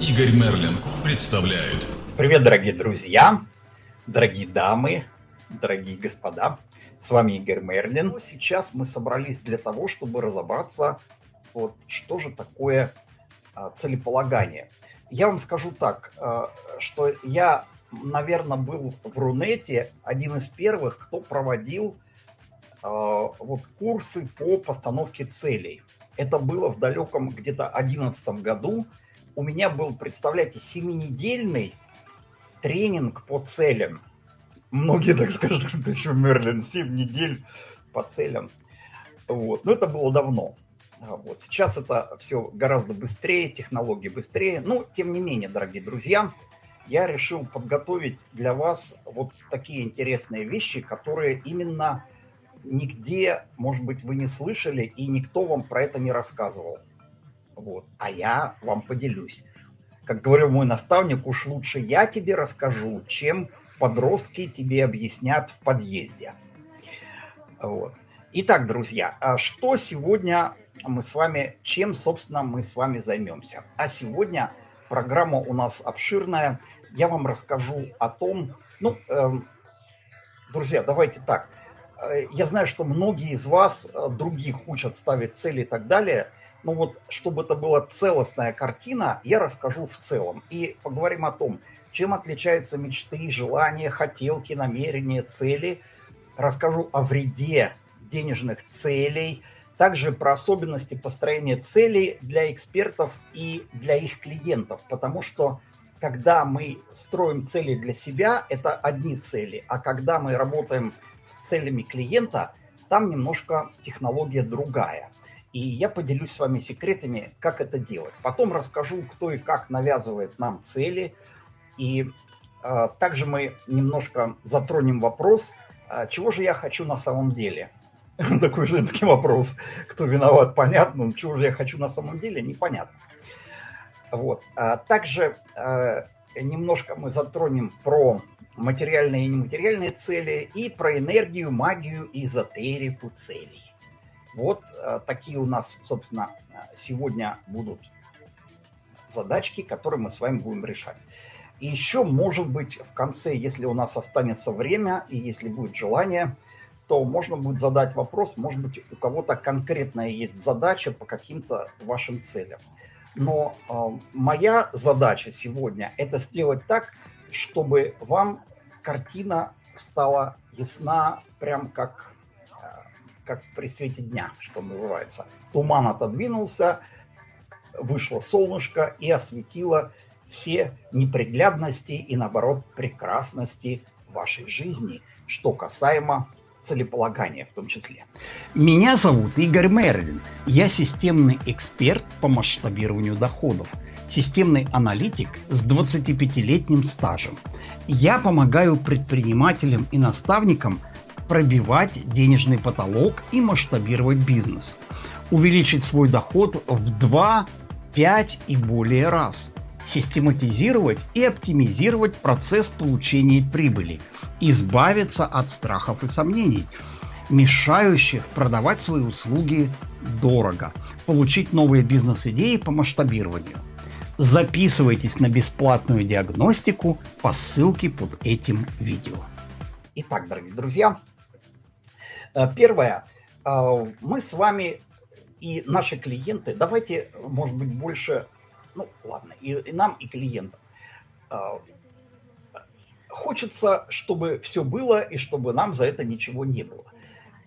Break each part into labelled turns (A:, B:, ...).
A: Игорь Мерлин представляет.
B: Привет, дорогие друзья, дорогие дамы, дорогие господа. С вами Игорь Мерлин. Сейчас мы собрались для того, чтобы разобраться, вот что же такое а, целеполагание. Я вам скажу так, а, что я, наверное, был в Рунете один из первых, кто проводил а, вот курсы по постановке целей. Это было в далеком где-то 11 году. У меня был, представляете, семинедельный тренинг по целям. Многие так скажут, ты что, Мерлин, 7 недель по целям. Вот. Но это было давно. А вот. Сейчас это все гораздо быстрее, технологии быстрее. Но, тем не менее, дорогие друзья, я решил подготовить для вас вот такие интересные вещи, которые именно нигде, может быть, вы не слышали, и никто вам про это не рассказывал. Вот. А я вам поделюсь. Как говорил мой наставник, уж лучше я тебе расскажу, чем подростки тебе объяснят в подъезде. Вот. Итак, друзья, а что сегодня мы с вами, чем, собственно, мы с вами займемся? А сегодня программа у нас обширная. Я вам расскажу о том, ну, эм, друзья, давайте так – Э, я знаю, что многие из вас э, других учат ставить цели и так далее. Но вот, чтобы это была целостная картина, я расскажу в целом. И поговорим о том, чем отличаются мечты, желания, хотелки, намерения, цели. Расскажу о вреде денежных целей, также про особенности построения целей для экспертов и для их клиентов. Потому что когда мы строим цели для себя, это одни цели. А когда мы работаем с целями клиента, там немножко технология другая. И я поделюсь с вами секретами, как это делать. Потом расскажу, кто и как навязывает нам цели. И э, также мы немножко затронем вопрос, э, чего же я хочу на самом деле. Такой женский вопрос. Кто виноват, понятно. Чего же я хочу на самом деле, непонятно. Вот. А также э, немножко мы затронем про материальные и нематериальные цели, и про энергию, магию и эзотерику целей. Вот э, такие у нас, собственно, сегодня будут задачки, которые мы с вами будем решать. И еще, может быть, в конце, если у нас останется время и если будет желание, то можно будет задать вопрос, может быть, у кого-то конкретная есть задача по каким-то вашим целям. Но э, моя задача сегодня – это сделать так, чтобы вам картина стала ясна, прям как, э, как при свете дня, что называется. Туман отодвинулся, вышло солнышко и осветило все неприглядности и, наоборот, прекрасности вашей жизни, что касаемо целеполагания в том числе.
C: Меня зовут Игорь Мерлин. Я системный эксперт по масштабированию доходов, системный аналитик с 25-летним стажем – я помогаю предпринимателям и наставникам пробивать денежный потолок и масштабировать бизнес, увеличить свой доход в 2, 5 и более раз, систематизировать и оптимизировать процесс получения прибыли, избавиться от страхов и сомнений, мешающих продавать свои услуги дорого, получить новые бизнес-идеи по масштабированию – Записывайтесь на бесплатную диагностику по ссылке под этим видео.
B: Итак, дорогие друзья, первое. Э, мы с вами и наши клиенты, давайте, может быть, больше, ну ладно, и, и нам, и клиентам. Э, хочется, чтобы все было, и чтобы нам за это ничего не было.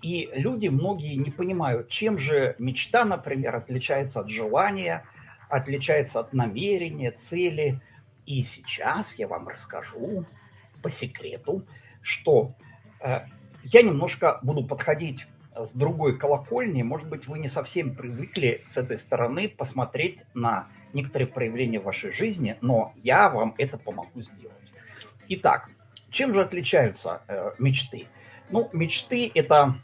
B: И люди, многие не понимают, чем же мечта, например, отличается от желания – отличается от намерения, цели. И сейчас я вам расскажу по секрету, что э, я немножко буду подходить с другой колокольни. Может быть, вы не совсем привыкли с этой стороны посмотреть на некоторые проявления вашей жизни, но я вам это помогу сделать. Итак, чем же отличаются э, мечты? Ну, мечты это,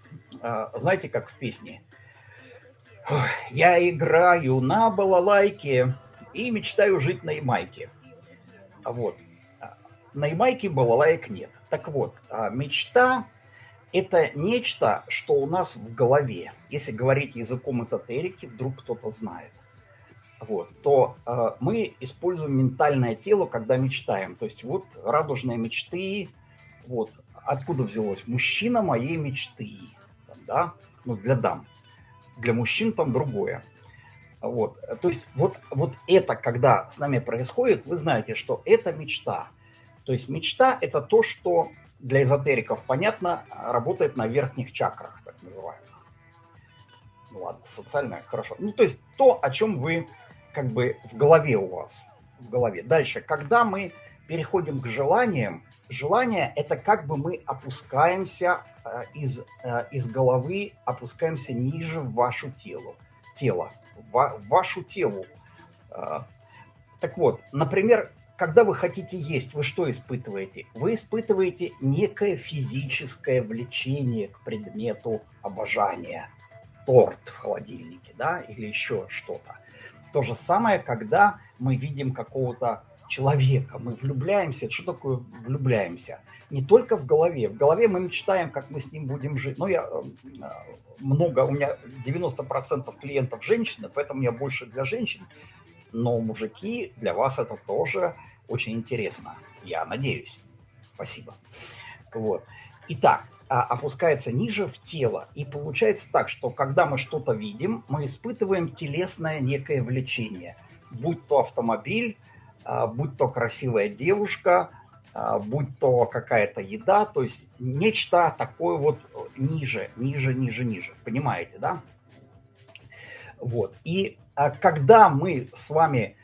B: э, знаете, как в песне, я играю на балалайке и мечтаю жить на Ямайке. Вот. На Ямайке балалайк нет. Так вот, а, мечта – это нечто, что у нас в голове. Если говорить языком эзотерики, вдруг кто-то знает. вот, то э, мы используем ментальное тело, когда мечтаем. То есть вот радужные мечты, вот, откуда взялось? Мужчина моей мечты, там, да, ну, для дам. Для мужчин там другое. Вот, то есть вот, вот это, когда с нами происходит, вы знаете, что это мечта. То есть мечта – это то, что для эзотериков, понятно, работает на верхних чакрах, так называемых. Ну ладно, социальное, хорошо. Ну, то есть то, о чем вы как бы в голове у вас. В голове. Дальше, когда мы переходим к желаниям, желание – это как бы мы опускаемся э, из, э, из головы, опускаемся ниже в вашу тело, тело, в вашу телу. Э, так вот, например, когда вы хотите есть, вы что испытываете? Вы испытываете некое физическое влечение к предмету обожания. Торт в холодильнике, да, или еще что-то. То же самое, когда мы видим какого-то человека, мы влюбляемся. Что такое влюбляемся? Не только в голове. В голове мы мечтаем, как мы с ним будем жить. Но я э, много, у меня 90% клиентов женщины, поэтому я больше для женщин. Но мужики, для вас это тоже очень интересно. Я надеюсь. Спасибо. Вот. Итак, а, опускается ниже в тело. И получается так, что когда мы что-то видим, мы испытываем телесное некое влечение. Будь то автомобиль, а, будь то красивая девушка, а, будь то какая-то еда, то есть нечто такое вот ниже, ниже, ниже, ниже. Понимаете, да? Вот. И когда мы с вами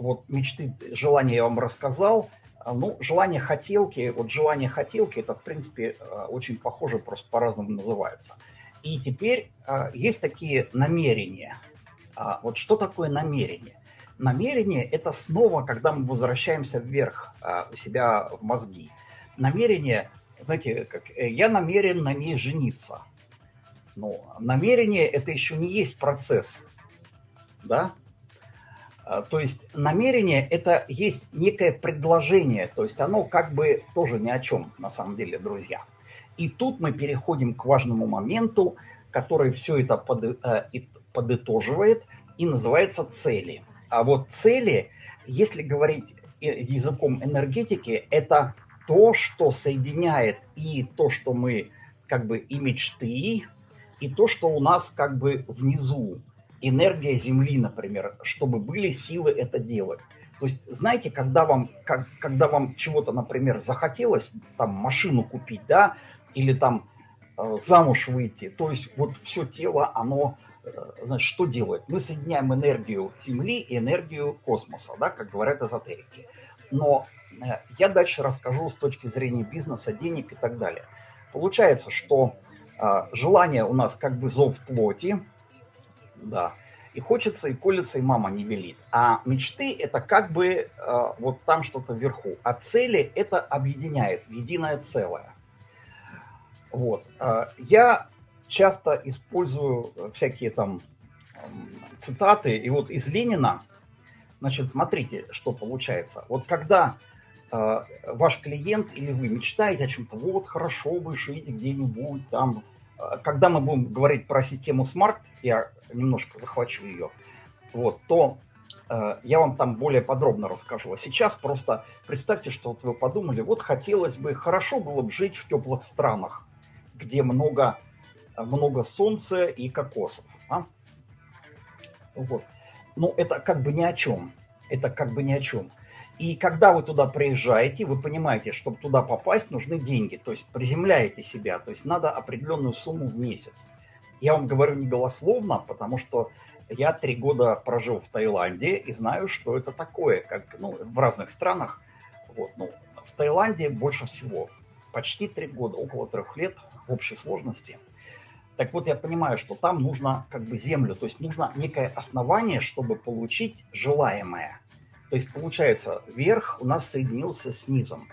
B: вот мечты, желания я вам рассказал. А, ну, желание хотелки, вот желание хотелки, это, в принципе, э, очень похоже, просто по-разному называется. И теперь а, есть такие намерения. А, вот что такое намерение? Намерение – это снова, когда мы возвращаемся вверх у себя в мозги. Намерение, знаете, как э, я намерен на ней жениться. Но намерение – это еще не есть процесс, да? А, то есть намерение – это есть некое предложение, то есть оно как бы тоже ни о чем на самом деле, друзья. И тут мы переходим к важному моменту, который все это под, э, подытоживает и называется цели. А вот цели, если говорить э, языком энергетики, это то, что соединяет и то, что мы как бы и мечты, и то, что у нас как бы внизу, энергия Земли, например, чтобы были силы это делать. То есть, знаете, когда вам, как, когда вам чего-то, например, захотелось, там, машину купить, да, или там э, замуж выйти, то есть вот все тело, оно, э, значит, что делает? Мы соединяем энергию Земли и энергию космоса, да, как говорят эзотерики. Но э, я дальше расскажу с точки зрения бизнеса, денег и так далее. Получается, что желание у нас как бы зов плоти, да. И хочется, и колется, и мама не велит. А мечты – это как бы э, вот там что-то вверху. А цели – это объединяет единое целое. Вот. Э, я часто использую всякие там цитаты. И вот из Ленина, значит, смотрите, что получается. Вот когда ваш клиент или вы мечтаете о чем-то, вот хорошо бы жить где-нибудь там, э, когда мы будем говорить про систему SMART, я немножко захвачу ее, вот, то э, я вам там более подробно расскажу. А сейчас просто представьте, что вот вы подумали, вот хотелось бы, хорошо было бы жить в теплых странах, где много, много солнца и кокосов. А? Вот. Ну, это как бы ни о чем. Это как бы ни о чем. И когда вы туда приезжаете, вы понимаете, чтобы туда попасть, нужны деньги. То есть приземляете себя. То есть надо определенную сумму в месяц. Я вам говорю не голословно, потому что я три года прожил в Таиланде и знаю, что это такое, как ну, в разных странах. Вот, ну, в Таиланде больше всего, почти три года, около трех лет в общей сложности. Так вот, я понимаю, что там нужно как бы землю, то есть нужно некое основание, чтобы получить желаемое. То есть получается, верх у нас соединился с низом.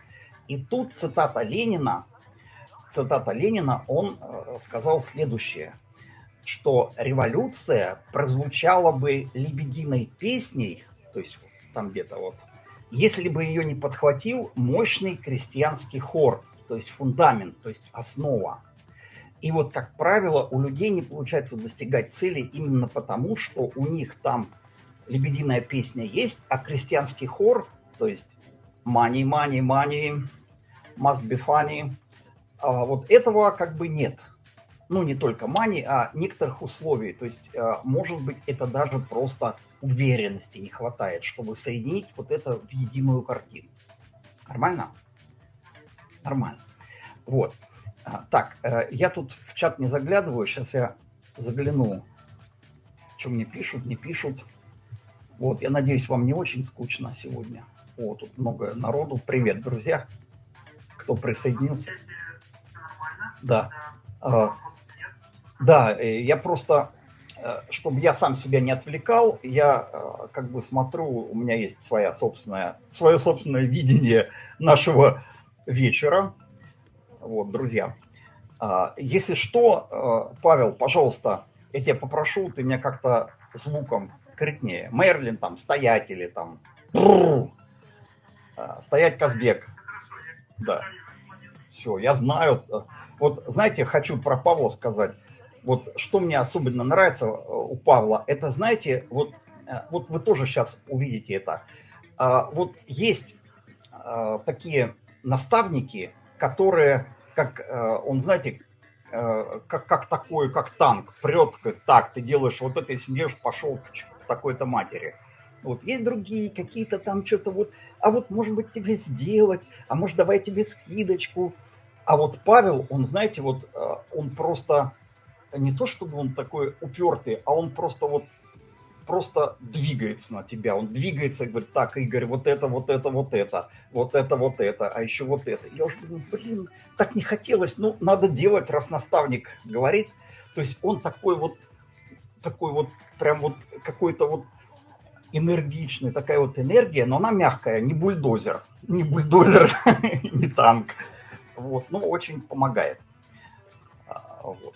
B: И тут цитата Ленина, цитата Ленина, он э, сказал следующее – что революция прозвучала бы лебединой песней, то есть там где-то вот, если бы ее не подхватил мощный крестьянский хор, то есть фундамент, то есть основа. И вот, как правило, у людей не получается достигать цели именно потому, что у них там лебединая песня есть, а крестьянский хор, то есть money, money, money, must be funny, а вот этого как бы нет. Ну, не только money, а некоторых условий. То есть, а, может быть, это даже просто уверенности не хватает, чтобы соединить вот это в единую картину. Нормально? Нормально. Вот. А, так, э, я тут в чат не заглядываю, сейчас я загляну, что мне пишут, не пишут. Вот, я надеюсь, вам не очень скучно сегодня. О, тут много народу. Привет, друзья, кто присоединился. Да. А, да, э, я просто, э, чтобы я сам себя не отвлекал, я э, как бы смотрю, у меня есть своя собственная, свое собственное видение нашего вечера. Вот, друзья. А, если что, Павел, пожалуйста, я тебя попрошу, ты меня как-то звуком крикнее. Мерлин там, стоять или там... А, стоять Казбек. Да. Все, я знаю. Вот, знаете, хочу про Павла сказать. Вот что мне особенно нравится э, у Павла, это, знаете, вот, вот вы тоже сейчас увидите это. А, вот есть а, такие наставники, которые, как он, знаете, как, как такой, как танк, прет, так, ты делаешь вот это, если не пошел к, такой-то матери. Вот есть другие какие-то там что-то вот, а вот может быть тебе сделать, а может давай тебе скидочку. А вот Павел, он, знаете, вот э, он просто не то чтобы он такой упертый, а он просто вот просто двигается на тебя. Он двигается и говорит, так, Игорь, вот это, вот это, вот это, вот это, вот это, а еще вот это. Я уже думаю, блин, так не хотелось, ну, надо делать, раз наставник говорит. То есть он такой вот такой вот, прям вот какой-то вот энергичный, такая вот энергия, но она мягкая, не бульдозер, не бульдозер, не танк. Вот, ну, очень помогает. А, вот.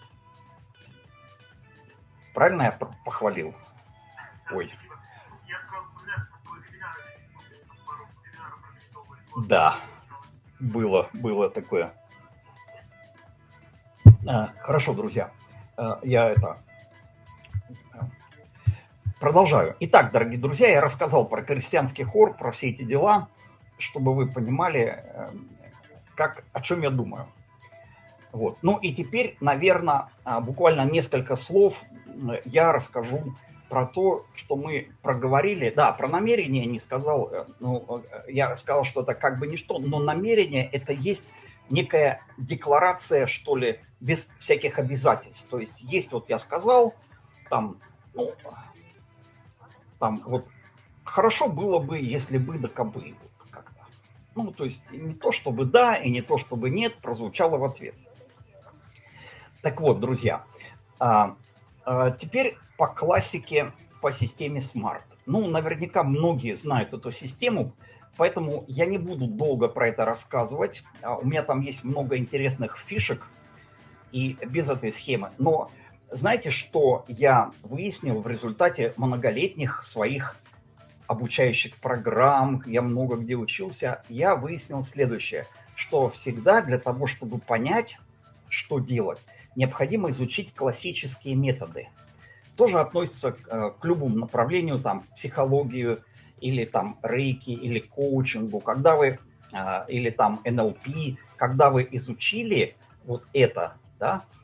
B: Правильно я похвалил? Ой. Да, было, было такое. А, хорошо, друзья. А, я это Продолжаю. Итак, дорогие друзья, я рассказал про крестьянский хор, про все эти дела, чтобы вы понимали, эм, как, о чем я думаю. Вот. Ну и теперь, наверное, а, буквально несколько слов я расскажу про то, что мы проговорили. Да, про намерение не сказал, э, ну, э, я сказал, что это как бы ничто, но намерение это есть некая декларация, что ли, без всяких обязательств. То есть есть, вот я сказал, там, ну, там вот хорошо было бы, если бы да кобы. Как-то. Ну, то есть не то чтобы да и не то чтобы нет, прозвучало в ответ. Так вот, друзья, а, а, теперь по классике по системе Smart. Ну, наверняка многие знают эту систему, поэтому я не буду долго про это рассказывать. А, у меня там есть много интересных фишек и без этой схемы. Но знаете, что я выяснил в результате многолетних своих обучающих программ, я много где учился, я выяснил следующее, что всегда для того, чтобы понять, что делать, необходимо изучить классические методы. Тоже относится к, э, к любому направлению, там, психологию, или там рейки, или коучингу, когда вы, э, или там НЛП, когда вы изучили вот это, да, а,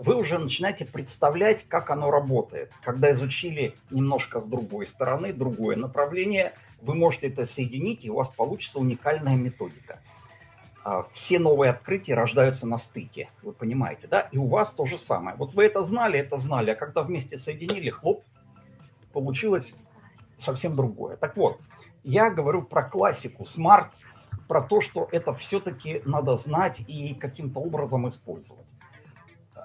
B: вы уже начинаете представлять, как оно работает. Когда изучили немножко с другой стороны, другое направление, вы можете это соединить, и у вас получится уникальная методика. А, все новые открытия рождаются на стыке, вы понимаете, да? И у вас то же самое. Вот вы это знали, это знали, а когда вместе соединили, хлоп, получилось совсем другое. Так вот, я говорю про классику, смарт, про то, что это все-таки надо знать и каким-то образом использовать.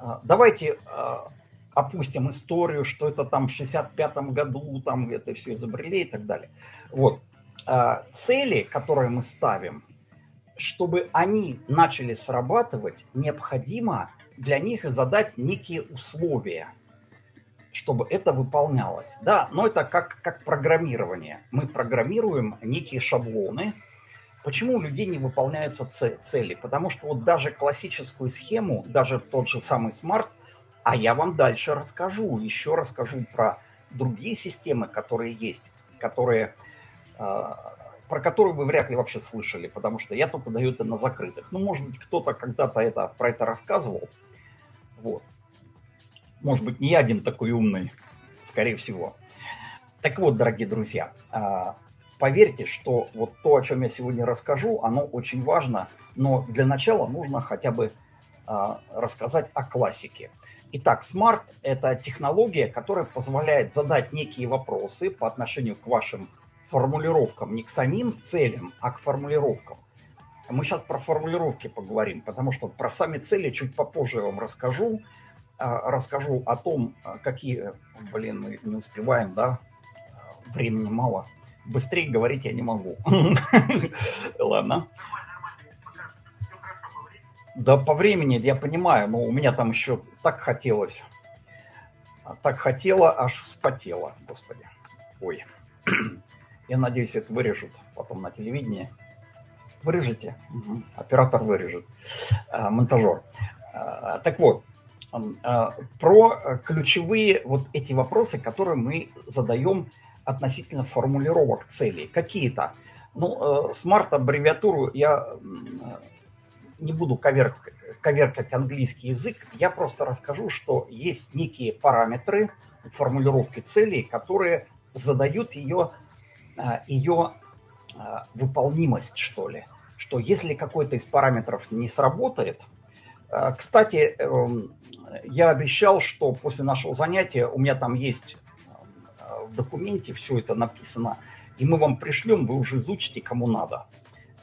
B: А, давайте а, опустим историю, что это там в 65 году, там это все изобрели и так далее. Вот. А, цели, которые мы ставим, чтобы они начали срабатывать, необходимо для них задать некие условия, чтобы это выполнялось. Да, но это как, как программирование. Мы программируем некие шаблоны, Почему у людей не выполняются цели? Потому что вот даже классическую схему, даже тот же самый смарт, а я вам дальше расскажу, еще расскажу про другие системы, которые есть, которые, а, про которые вы вряд ли вообще слышали, потому что я только даю это на закрытых. Ну, может быть, кто-то когда-то это, про это рассказывал. Вот. Может быть, не я один такой умный, скорее всего. Так вот, дорогие друзья, а, поверьте, что вот то, о чем я сегодня расскажу, оно очень важно, но для начала нужно хотя бы а, рассказать о классике. Итак, Smart – это технология, которая позволяет задать некие вопросы по отношению к вашим формулировкам, не к самим целям, а к формулировкам. Мы сейчас про формулировки поговорим, потому что про сами цели чуть попозже вам расскажу. А, расскажу о том, а, какие... Блин, мы не успеваем, да? Времени мало. Быстрее говорить я не могу. Ладно. Да по времени я понимаю, но у меня там еще так хотелось. Так хотела, аж вспотела, господи. Ой. Я надеюсь, это вырежут потом на телевидении. Вырежете. Угу. Оператор вырежет. А, монтажер. А, так вот, а, про ключевые вот эти вопросы, которые мы задаем относительно формулировок целей. Какие-то. Ну, смарт-аббревиатуру я не буду коверкать, коверкать английский язык, я просто расскажу, что есть некие параметры формулировки целей, которые задают ее, ее выполнимость, что ли. Что если какой-то из параметров не сработает, кстати, эм, я обещал, что после нашего занятия у меня там есть в документе все это написано, и мы вам пришлем, вы уже изучите, кому надо.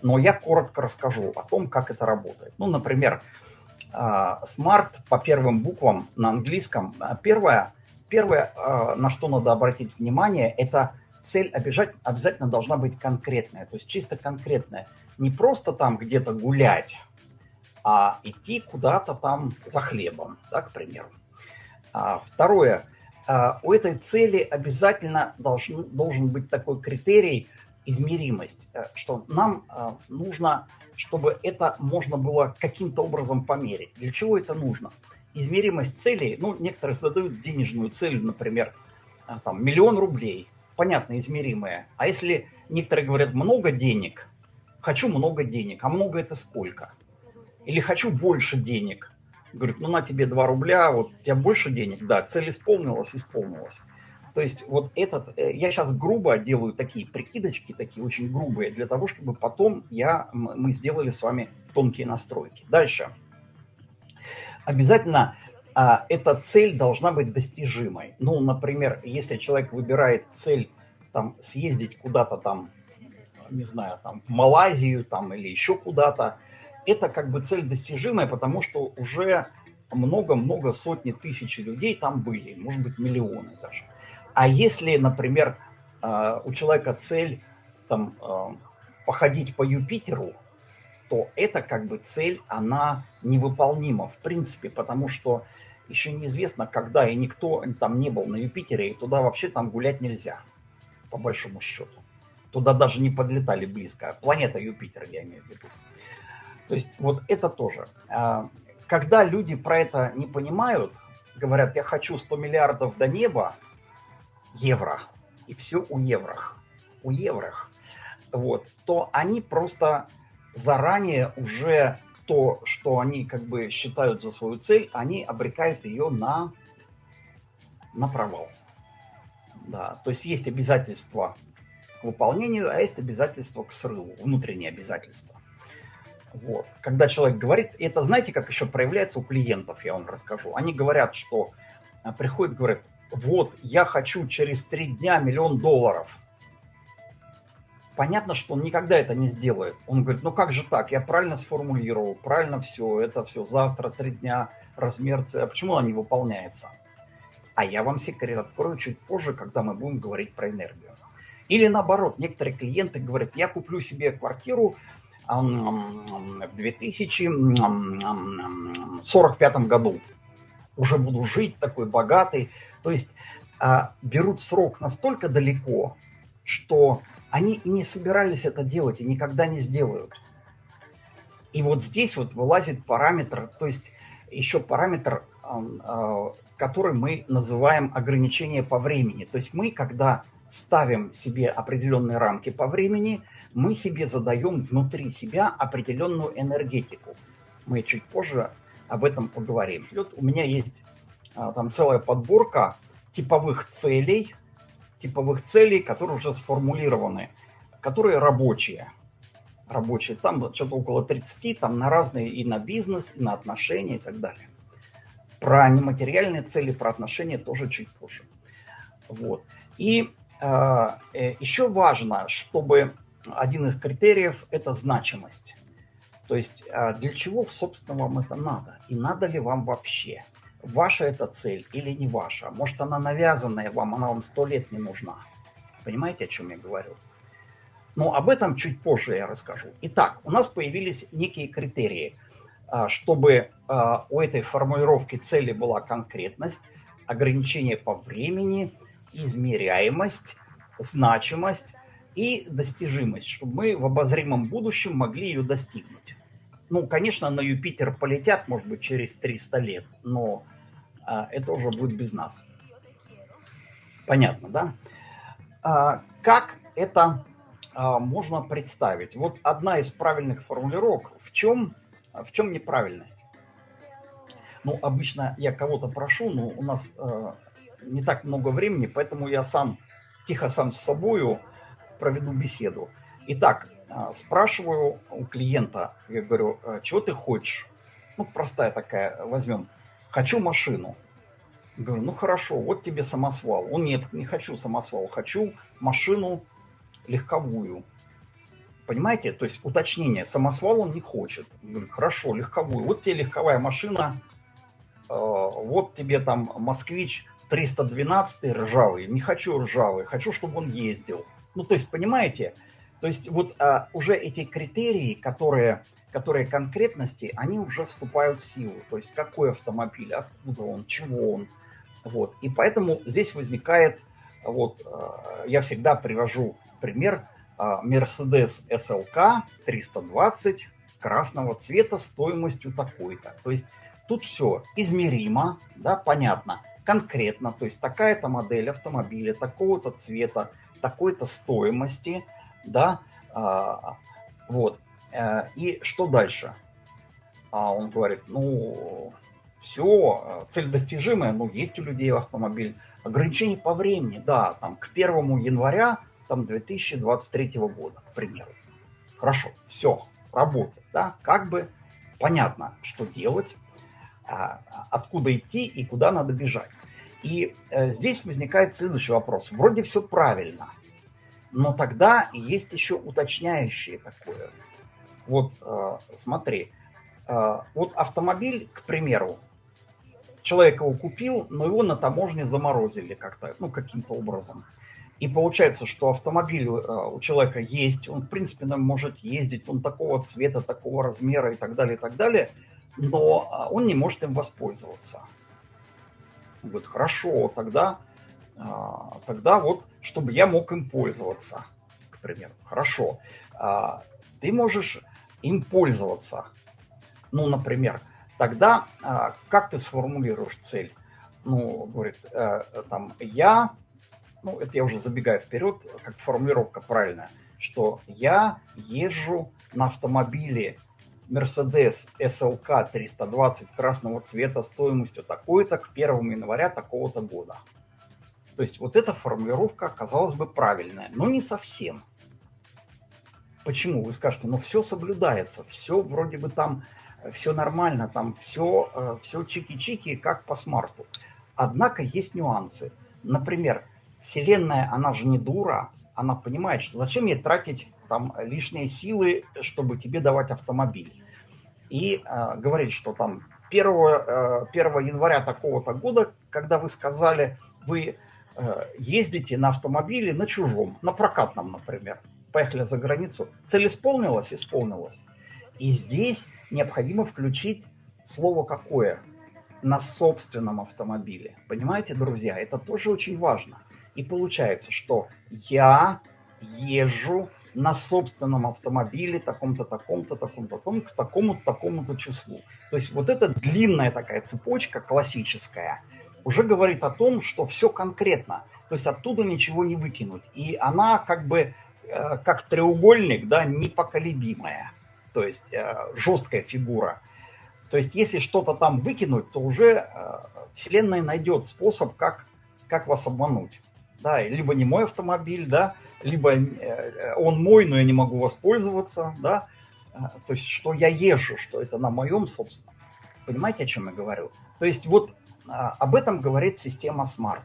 B: Но я коротко расскажу о том, как это работает. Ну, например, а, Smart по первым буквам на английском. А, первое, первое, а, на что надо обратить внимание, это цель обязательно должна быть конкретная, то есть чисто конкретная. Не просто там где-то гулять, а идти куда-то там за хлебом, да, к примеру. Второе, а, у этой цели обязательно должен, должен быть такой критерий измеримость, э, что нам а, нужно, чтобы это можно было каким-то образом померить. Для чего это нужно? Измеримость целей, ну, некоторые задают денежную цель, например, а, там, миллион рублей, понятно, измеримое. А если некоторые говорят много денег, хочу много денег, а много это сколько? Или хочу больше денег, Говорит, ну на тебе 2 рубля, вот у тебя больше денег, да, цель исполнилась, исполнилась. То есть вот этот, э, я сейчас грубо делаю такие прикидочки, такие очень грубые, для того, чтобы потом я, мы сделали с вами тонкие настройки. Дальше. Обязательно а, эта цель должна быть достижимой. Ну, например, если человек выбирает цель там съездить куда-то там, не знаю, там в Малайзию там или еще куда-то, это как бы цель достижимая, потому что уже много-много сотни тысяч людей там были, может быть, миллионы даже. А если, например, а, у человека цель там, а, походить по Юпитеру, то это как бы цель, она невыполнима в принципе, потому что еще неизвестно, когда и никто там не был на Юпитере, и туда вообще там гулять нельзя, по большому счету. Туда даже не подлетали близко. Планета Юпитер, я имею в виду. То есть вот это тоже. А, когда люди про это не понимают, говорят, я хочу 100 миллиардов до неба, евро, и все у еврох, у еврох, вот, то они просто заранее уже то, что они как бы считают за свою цель, они обрекают ее на, на провал. Да, то есть есть обязательства к выполнению, а есть обязательства к срыву, внутренние обязательства. Вот. Когда человек говорит, это знаете, как еще проявляется у клиентов, я вам расскажу. Они говорят, что а, приходят, говорят, вот, я хочу через три дня миллион долларов. Понятно, что он никогда это не сделает. Он говорит, ну как же так, я правильно сформулировал, правильно все, это все, завтра три дня, размер а почему она не выполняется? А я вам секрет открою чуть позже, когда мы будем говорить про энергию. Или наоборот, некоторые клиенты говорят, я куплю себе квартиру в 2045 году. Уже буду жить такой богатый. То есть а, берут срок настолько далеко, что они и не собирались это делать, и никогда не сделают. И вот здесь вот вылазит параметр, то есть еще параметр, а, который мы называем ограничение по времени. То есть мы, когда ставим себе определенные рамки по времени, мы себе задаем внутри себя определенную энергетику. Мы чуть позже об этом поговорим. Вот у меня есть а, там целая подборка типовых целей, типовых целей, которые уже сформулированы, которые рабочие рабочие. Там что-то около 30, там на разные и на бизнес, и на отношения и так далее. Про нематериальные цели, про отношения тоже чуть позже. Вот. И а, э, еще важно, чтобы один из критериев – это значимость. То есть э, для чего, собственно, вам это надо? И надо ли вам вообще? Ваша это цель или не ваша? Может, она навязанная вам, она вам сто лет не нужна. Понимаете, о чем я говорю? Но об этом чуть позже я расскажу. Итак, у нас появились некие критерии. А, чтобы а, у этой формулировки цели была конкретность, ограничение по времени, измеряемость, значимость и достижимость, чтобы мы в обозримом будущем могли ее достигнуть. Ну, конечно, на Юпитер полетят, может быть, через 300 лет, но а, это уже будет без нас. Понятно, да? Как это а, можно представить. Вот одна из правильных формулировок. В чем, в чем неправильность? Ну, обычно я кого-то прошу, но у нас э, не так много времени, поэтому я сам, тихо сам с собою проведу беседу. Итак, э, спрашиваю у клиента, я говорю, «А чего ты хочешь? Ну, простая такая, возьмем, хочу машину. Говорю, ну хорошо, вот тебе самосвал. Он нет, не хочу самосвал, хочу машину легковую. Понимаете? То есть уточнение. Самосвал он не хочет. Говорит, хорошо, легковую. Вот тебе легковая машина. Э, вот тебе там москвич 312 ржавый. Не хочу ржавый. Хочу, чтобы он ездил. Ну, то есть, понимаете? То есть вот а, уже эти критерии, которые, которые конкретности, они уже вступают в силу. То есть какой автомобиль, откуда он, чего он. Вот. И поэтому здесь возникает, вот, э, я всегда привожу пример, а, Mercedes SLK 320 красного цвета стоимостью такой-то. То есть тут все измеримо, да, понятно, конкретно. То есть такая-то модель автомобиля, такого-то цвета, такой-то стоимости, да, а, вот. Э, и что дальше? А он говорит, ну, все, цель достижимая, ну, есть у людей автомобиль. Ограничение по времени, да, там к 1 января там 2023 года, к примеру. Хорошо, все, работает, да, как бы понятно, что делать, а, откуда идти и куда надо бежать. И э, здесь возникает следующий вопрос. Вроде все правильно, но тогда есть еще уточняющее такое. Вот э, смотри, э, вот автомобиль, к примеру, человек его купил, но его на таможне заморозили как-то, ну, каким-то образом. И получается, что автомобиль у человека есть, он, в принципе, может ездить, он такого цвета, такого размера и так далее, и так далее, но а, он не может им воспользоваться. Он хорошо, тогда, а, тогда вот, чтобы я мог им пользоваться, к примеру. Хорошо, а, ты можешь им пользоваться. Ну, например, тогда как ты сформулируешь цель? Ну, говорит, э, там, я ну, это я уже забегаю вперед, как формулировка правильная, что я езжу на автомобиле Mercedes SLK 320 красного цвета стоимостью такой-то к 1 января такого-то года. То есть вот эта формулировка, казалось бы, правильная, но не совсем. Почему? Вы скажете, ну все соблюдается, все вроде бы там, все нормально, там все, э, все чики-чики, как по смарту. Однако есть нюансы. Например, Вселенная, она же не дура, она понимает, что зачем ей тратить там лишние силы, чтобы тебе давать автомобиль. И э, говорит, что там 1, э, 1 января такого-то года, когда вы сказали, вы э, ездите на автомобиле на чужом, на прокатном, например, поехали за границу, цель исполнилась? Исполнилась. И здесь необходимо включить слово какое? На собственном автомобиле. Понимаете, друзья, это тоже очень важно. И получается, что я езжу на собственном автомобиле таком-то, таком-то, таком-то, таком к такому-то, такому-то числу. То есть вот эта длинная такая цепочка классическая уже говорит о том, что все конкретно. То есть оттуда ничего не выкинуть. И она как бы э, как треугольник, да, непоколебимая. То есть э, жесткая фигура. То есть если что-то там выкинуть, то уже э, Вселенная найдет способ, как, как вас обмануть. Да, либо не мой автомобиль, да, либо э, он мой, но я не могу воспользоваться, да, э, то есть что я езжу, что это на моем собственном. Понимаете, о чем я говорю? То есть вот а, об этом говорит система Smart.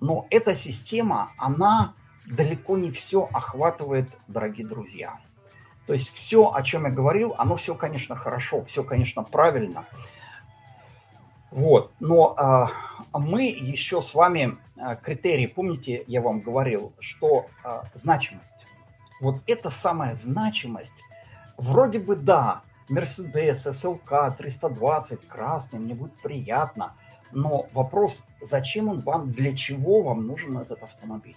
B: Но эта система, она далеко не все охватывает, дорогие друзья. То есть все, о чем я говорил, оно все, конечно, хорошо, все, конечно, правильно. Вот, но а, мы еще с вами а, критерии, помните, я вам говорил, что а, значимость. Вот эта самая значимость, вроде бы да, Mercedes, SLK 320, красный, мне будет приятно, но вопрос, зачем он вам, для чего вам нужен этот автомобиль?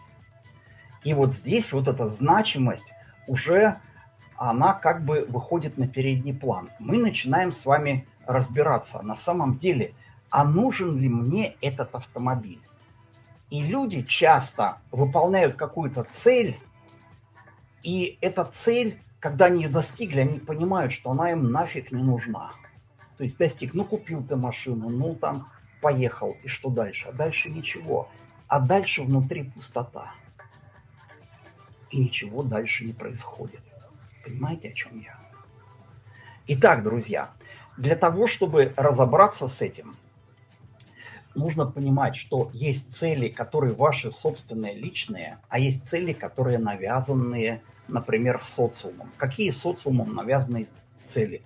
B: И вот здесь вот эта значимость уже, она как бы выходит на передний план. Мы начинаем с вами разбираться, на самом деле, а нужен ли мне этот автомобиль? И люди часто выполняют какую-то цель, и эта цель, когда они ее достигли, они понимают, что она им нафиг не нужна. То есть достиг, ну купил ты машину, ну там поехал, и что дальше? А дальше ничего. А дальше внутри пустота. И ничего дальше не происходит. Понимаете, о чем я? Итак, друзья, для того, чтобы разобраться с этим, нужно понимать, что есть цели, которые ваши собственные, личные, а есть цели, которые навязанные, например, социумом. Какие социумом навязанные цели?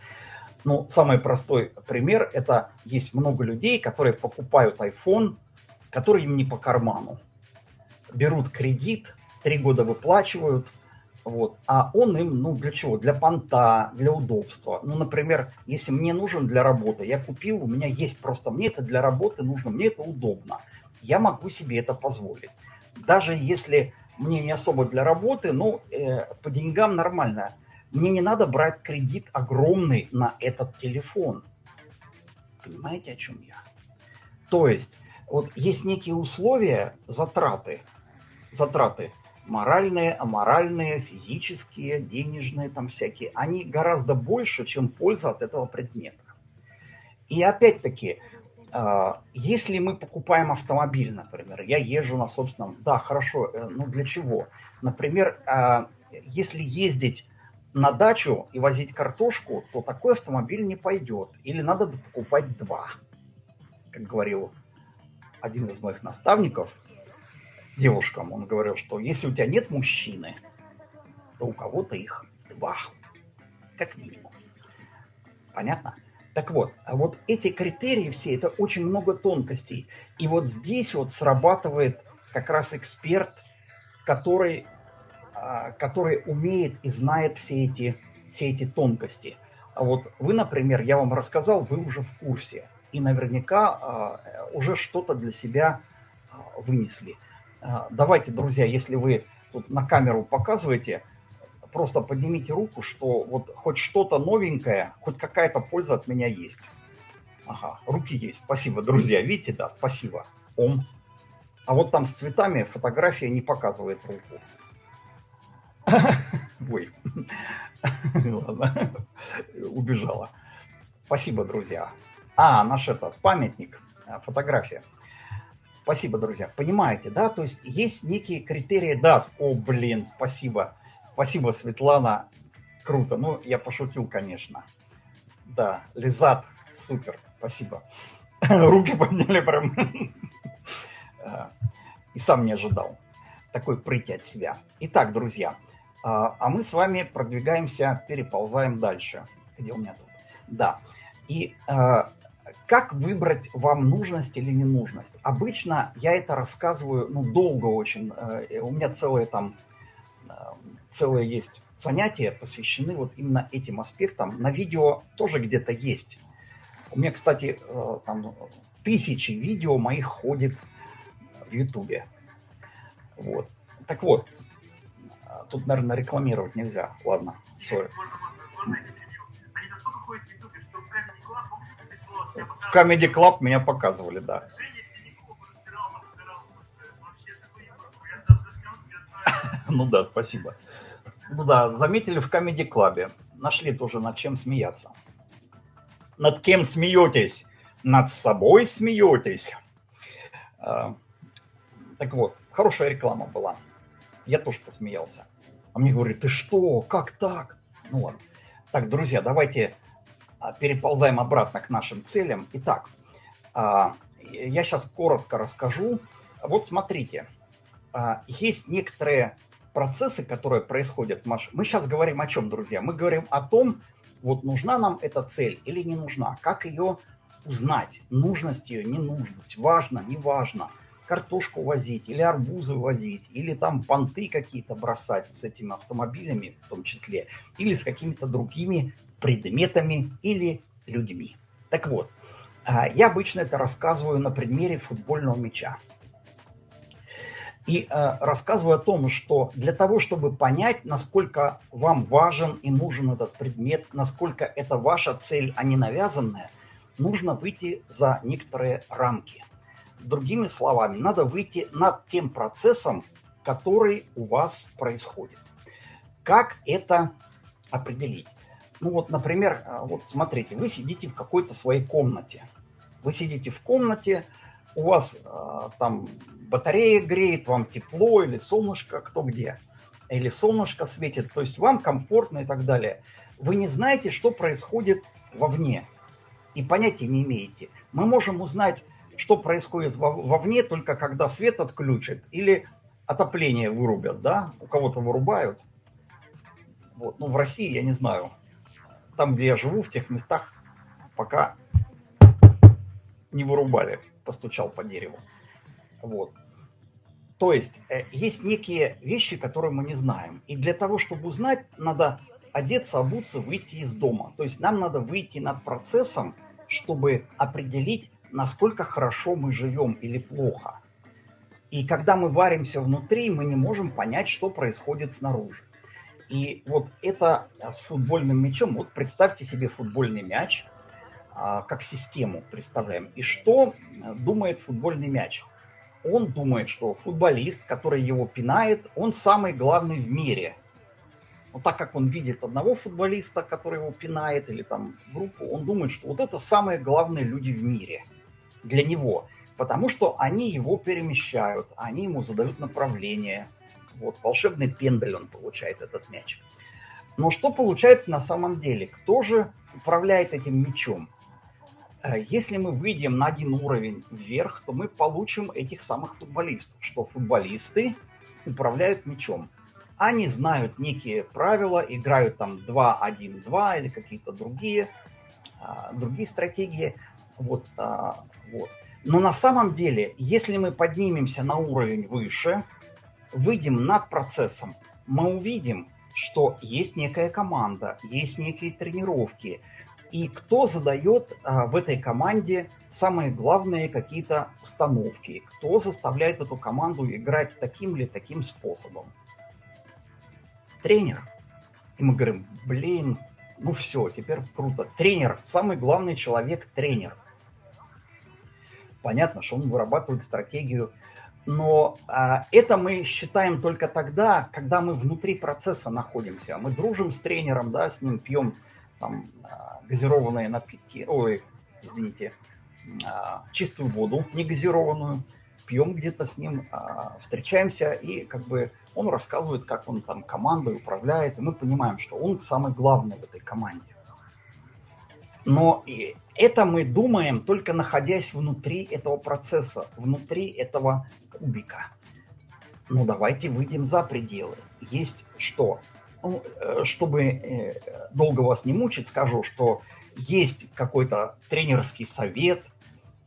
B: Ну, самый простой пример – это есть много людей, которые покупают iPhone, который им не по карману. Берут кредит, три года выплачивают – вот. А он им, ну, для чего? Для понта, для удобства. Ну, например, если мне нужен для работы, я купил, у меня есть просто, мне это для работы нужно, мне это удобно. Я могу себе это позволить. Даже если мне не особо для работы, ну, э, по деньгам нормально. Мне не надо брать кредит огромный на этот телефон. Понимаете, о чем я? То есть, вот есть некие условия, затраты, затраты – моральные, аморальные, физические, денежные, там всякие, они гораздо больше, чем польза от этого предмета. И опять-таки, а, если мы покупаем автомобиль, например, я езжу на собственном, да, хорошо, э, ну для чего? Например, а, если ездить на дачу и возить картошку, то такой автомобиль не пойдет. Или надо покупать два. Как говорил один из моих наставников, девушкам, он говорил, что если у тебя нет мужчины, то у кого-то их два, как минимум. Понятно? Так вот, а вот эти критерии все, это очень много тонкостей. И вот здесь вот срабатывает как раз эксперт, который, а, который умеет и знает все эти, все эти тонкости. А вот вы, например, я вам рассказал, вы уже в курсе. И наверняка а, уже что-то для себя вынесли. А, давайте, друзья, если вы тут на камеру показываете, просто поднимите руку, что вот хоть что-то новенькое, хоть какая-то польза от меня есть. Ага, руки есть. Спасибо, друзья. Видите, да, спасибо. Ом. А вот там с цветами фотография не показывает руку. Ой. Ладно. Убежала. Спасибо, друзья. А, наш этот памятник, фотография. Спасибо, друзья. Понимаете, да? То есть есть некие критерии. Да, о, блин, спасибо. Спасибо, Светлана. Круто. Ну, я пошутил, конечно. Да, Лизат, супер. Спасибо. Руки подняли прям. И сам не ожидал такой прыти от себя. Итак, друзья, а, а мы с вами продвигаемся, переползаем дальше. Где у меня тут? Да. И а, как выбрать вам нужность или ненужность? Обычно я это рассказываю, ну, долго очень. Э, у меня целое там, э, целое есть занятия посвящены вот именно этим аспектам. На видео тоже где-то есть. У меня, кстати, э, там тысячи видео моих ходит в Ютубе. Вот. Так вот, тут, наверное, рекламировать нельзя. Ладно, сори. В Comedy Club меня показывали, да. Ну да, спасибо. Ну да, заметили в Comedy Club. Нашли тоже над чем смеяться. Над кем смеетесь? Над собой смеетесь. А, так вот, хорошая реклама была. Я тоже посмеялся. А мне говорят, ты что, как так? Ну ладно. Так, друзья, давайте переползаем обратно к нашим целям. Итак, а, я сейчас коротко расскажу. Вот смотрите, есть некоторые процессы, которые происходят. Мы сейчас говорим о чем, друзья? Мы говорим о том, вот нужна нам эта цель или не нужна, как ее узнать, нужность ее, не нужность, важно, не важно, картошку возить или арбузы возить, или там понты какие-то бросать с этими автомобилями в том числе, или с какими-то другими предметами или людьми. Так вот, а, я обычно это рассказываю на примере футбольного мяча. И э, рассказываю о том, что для того, чтобы понять, насколько вам важен и нужен этот предмет, насколько это ваша цель, а не навязанная, нужно выйти за некоторые рамки. Другими словами, надо выйти над тем процессом, который у вас происходит. Как это определить? Ну вот, например, э, вот смотрите, вы сидите в какой-то своей комнате. Вы сидите в комнате, у вас э, там батарея греет, вам тепло или солнышко, кто где, или солнышко светит, то есть вам комфортно и так далее. Вы не знаете, что происходит вовне, и понятия не имеете. Мы можем узнать, что происходит вовне, только когда свет отключат или отопление вырубят, да, у кого-то вырубают. Вот. Ну, в России, я не знаю, там, где я живу, в тех местах, пока не вырубали, постучал по дереву. Вот. То есть э, есть некие вещи, которые мы не знаем. И для того, чтобы узнать, надо одеться, обуться, выйти из дома. То есть нам надо выйти над процессом, чтобы определить, насколько хорошо мы живем или плохо. И когда мы варимся внутри, мы не можем понять, что происходит снаружи. И вот это с футбольным мячом, вот представьте себе футбольный мяч, а, как систему представляем. И что э, думает футбольный мяч? он думает, что футболист, который его пинает, он самый главный в мире. Но так как он видит одного футболиста, который его пинает, или там группу, он думает, что вот это самые главные люди в мире для него. Потому что они его перемещают, они ему задают направление. Вот, волшебный пендель он получает, этот мяч. Но что получается на самом деле? Кто же управляет этим мячом? Э, если мы выйдем на один уровень вверх, то мы получим этих самых футболистов, что футболисты управляют мячом. Они знают некие правила, играют там 2-1-2 или какие-то другие, а, другие стратегии. Вот, а, вот. Но на самом деле, если мы поднимемся на уровень выше, выйдем над процессом, мы увидим, что есть некая команда, есть некие тренировки – и кто задает а, в этой команде самые главные какие-то установки, кто заставляет эту команду играть таким или таким способом. Тренер. И мы говорим, блин, ну все, теперь круто. Тренер, самый главный человек – тренер. Понятно, что он вырабатывает стратегию, но а, это мы считаем только тогда, когда мы внутри процесса находимся. Мы дружим с тренером, да, с ним пьем там, а, газированные напитки, ой, извините, а, чистую воду, не газированную, пьем где-то с ним, а, встречаемся, и как бы он рассказывает, как он там командой управляет, и мы понимаем, что он самый главный в этой команде. Но и это мы думаем, только находясь внутри этого процесса, внутри этого кубика. Ну, давайте выйдем за пределы. Есть что? Ну, э, чтобы э, долго вас не мучить, скажу, что есть какой-то тренерский совет,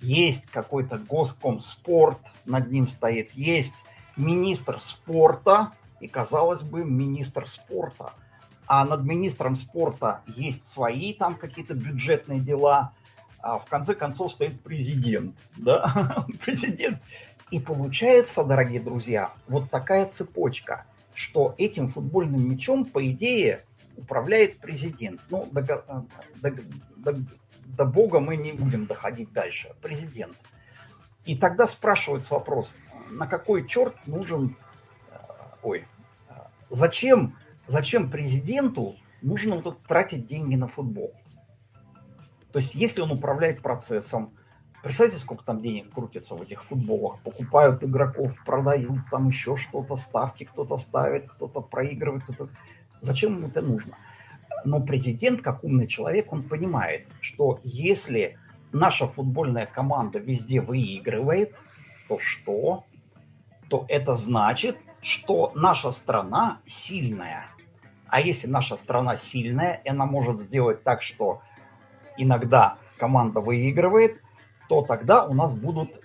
B: есть какой-то госкомспорт, над ним стоит, есть министр спорта, и, казалось бы, министр спорта. А над министром спорта есть свои там какие-то бюджетные дела, а в конце концов стоит президент, да, президент. И получается, дорогие друзья, вот такая цепочка – что этим футбольным мячом, по идее, управляет президент. Ну, до, до, до, до бога мы не будем доходить дальше. Президент. И тогда спрашивается вопрос, на какой черт нужен, э, ой, э, зачем, зачем президенту нужно вот тратить деньги на футбол? То есть, если он управляет процессом, представьте, сколько там денег крутится в этих футболах, покупают игроков, продают, там еще что-то, ставки кто-то ставит, кто-то проигрывает, кто-то... Зачем ему это нужно? Но президент, как умный человек, он понимает, что если наша футбольная команда везде выигрывает, то что? То это значит, что наша страна сильная. А если наша страна сильная, она может сделать так, что иногда команда выигрывает, то тогда у нас будут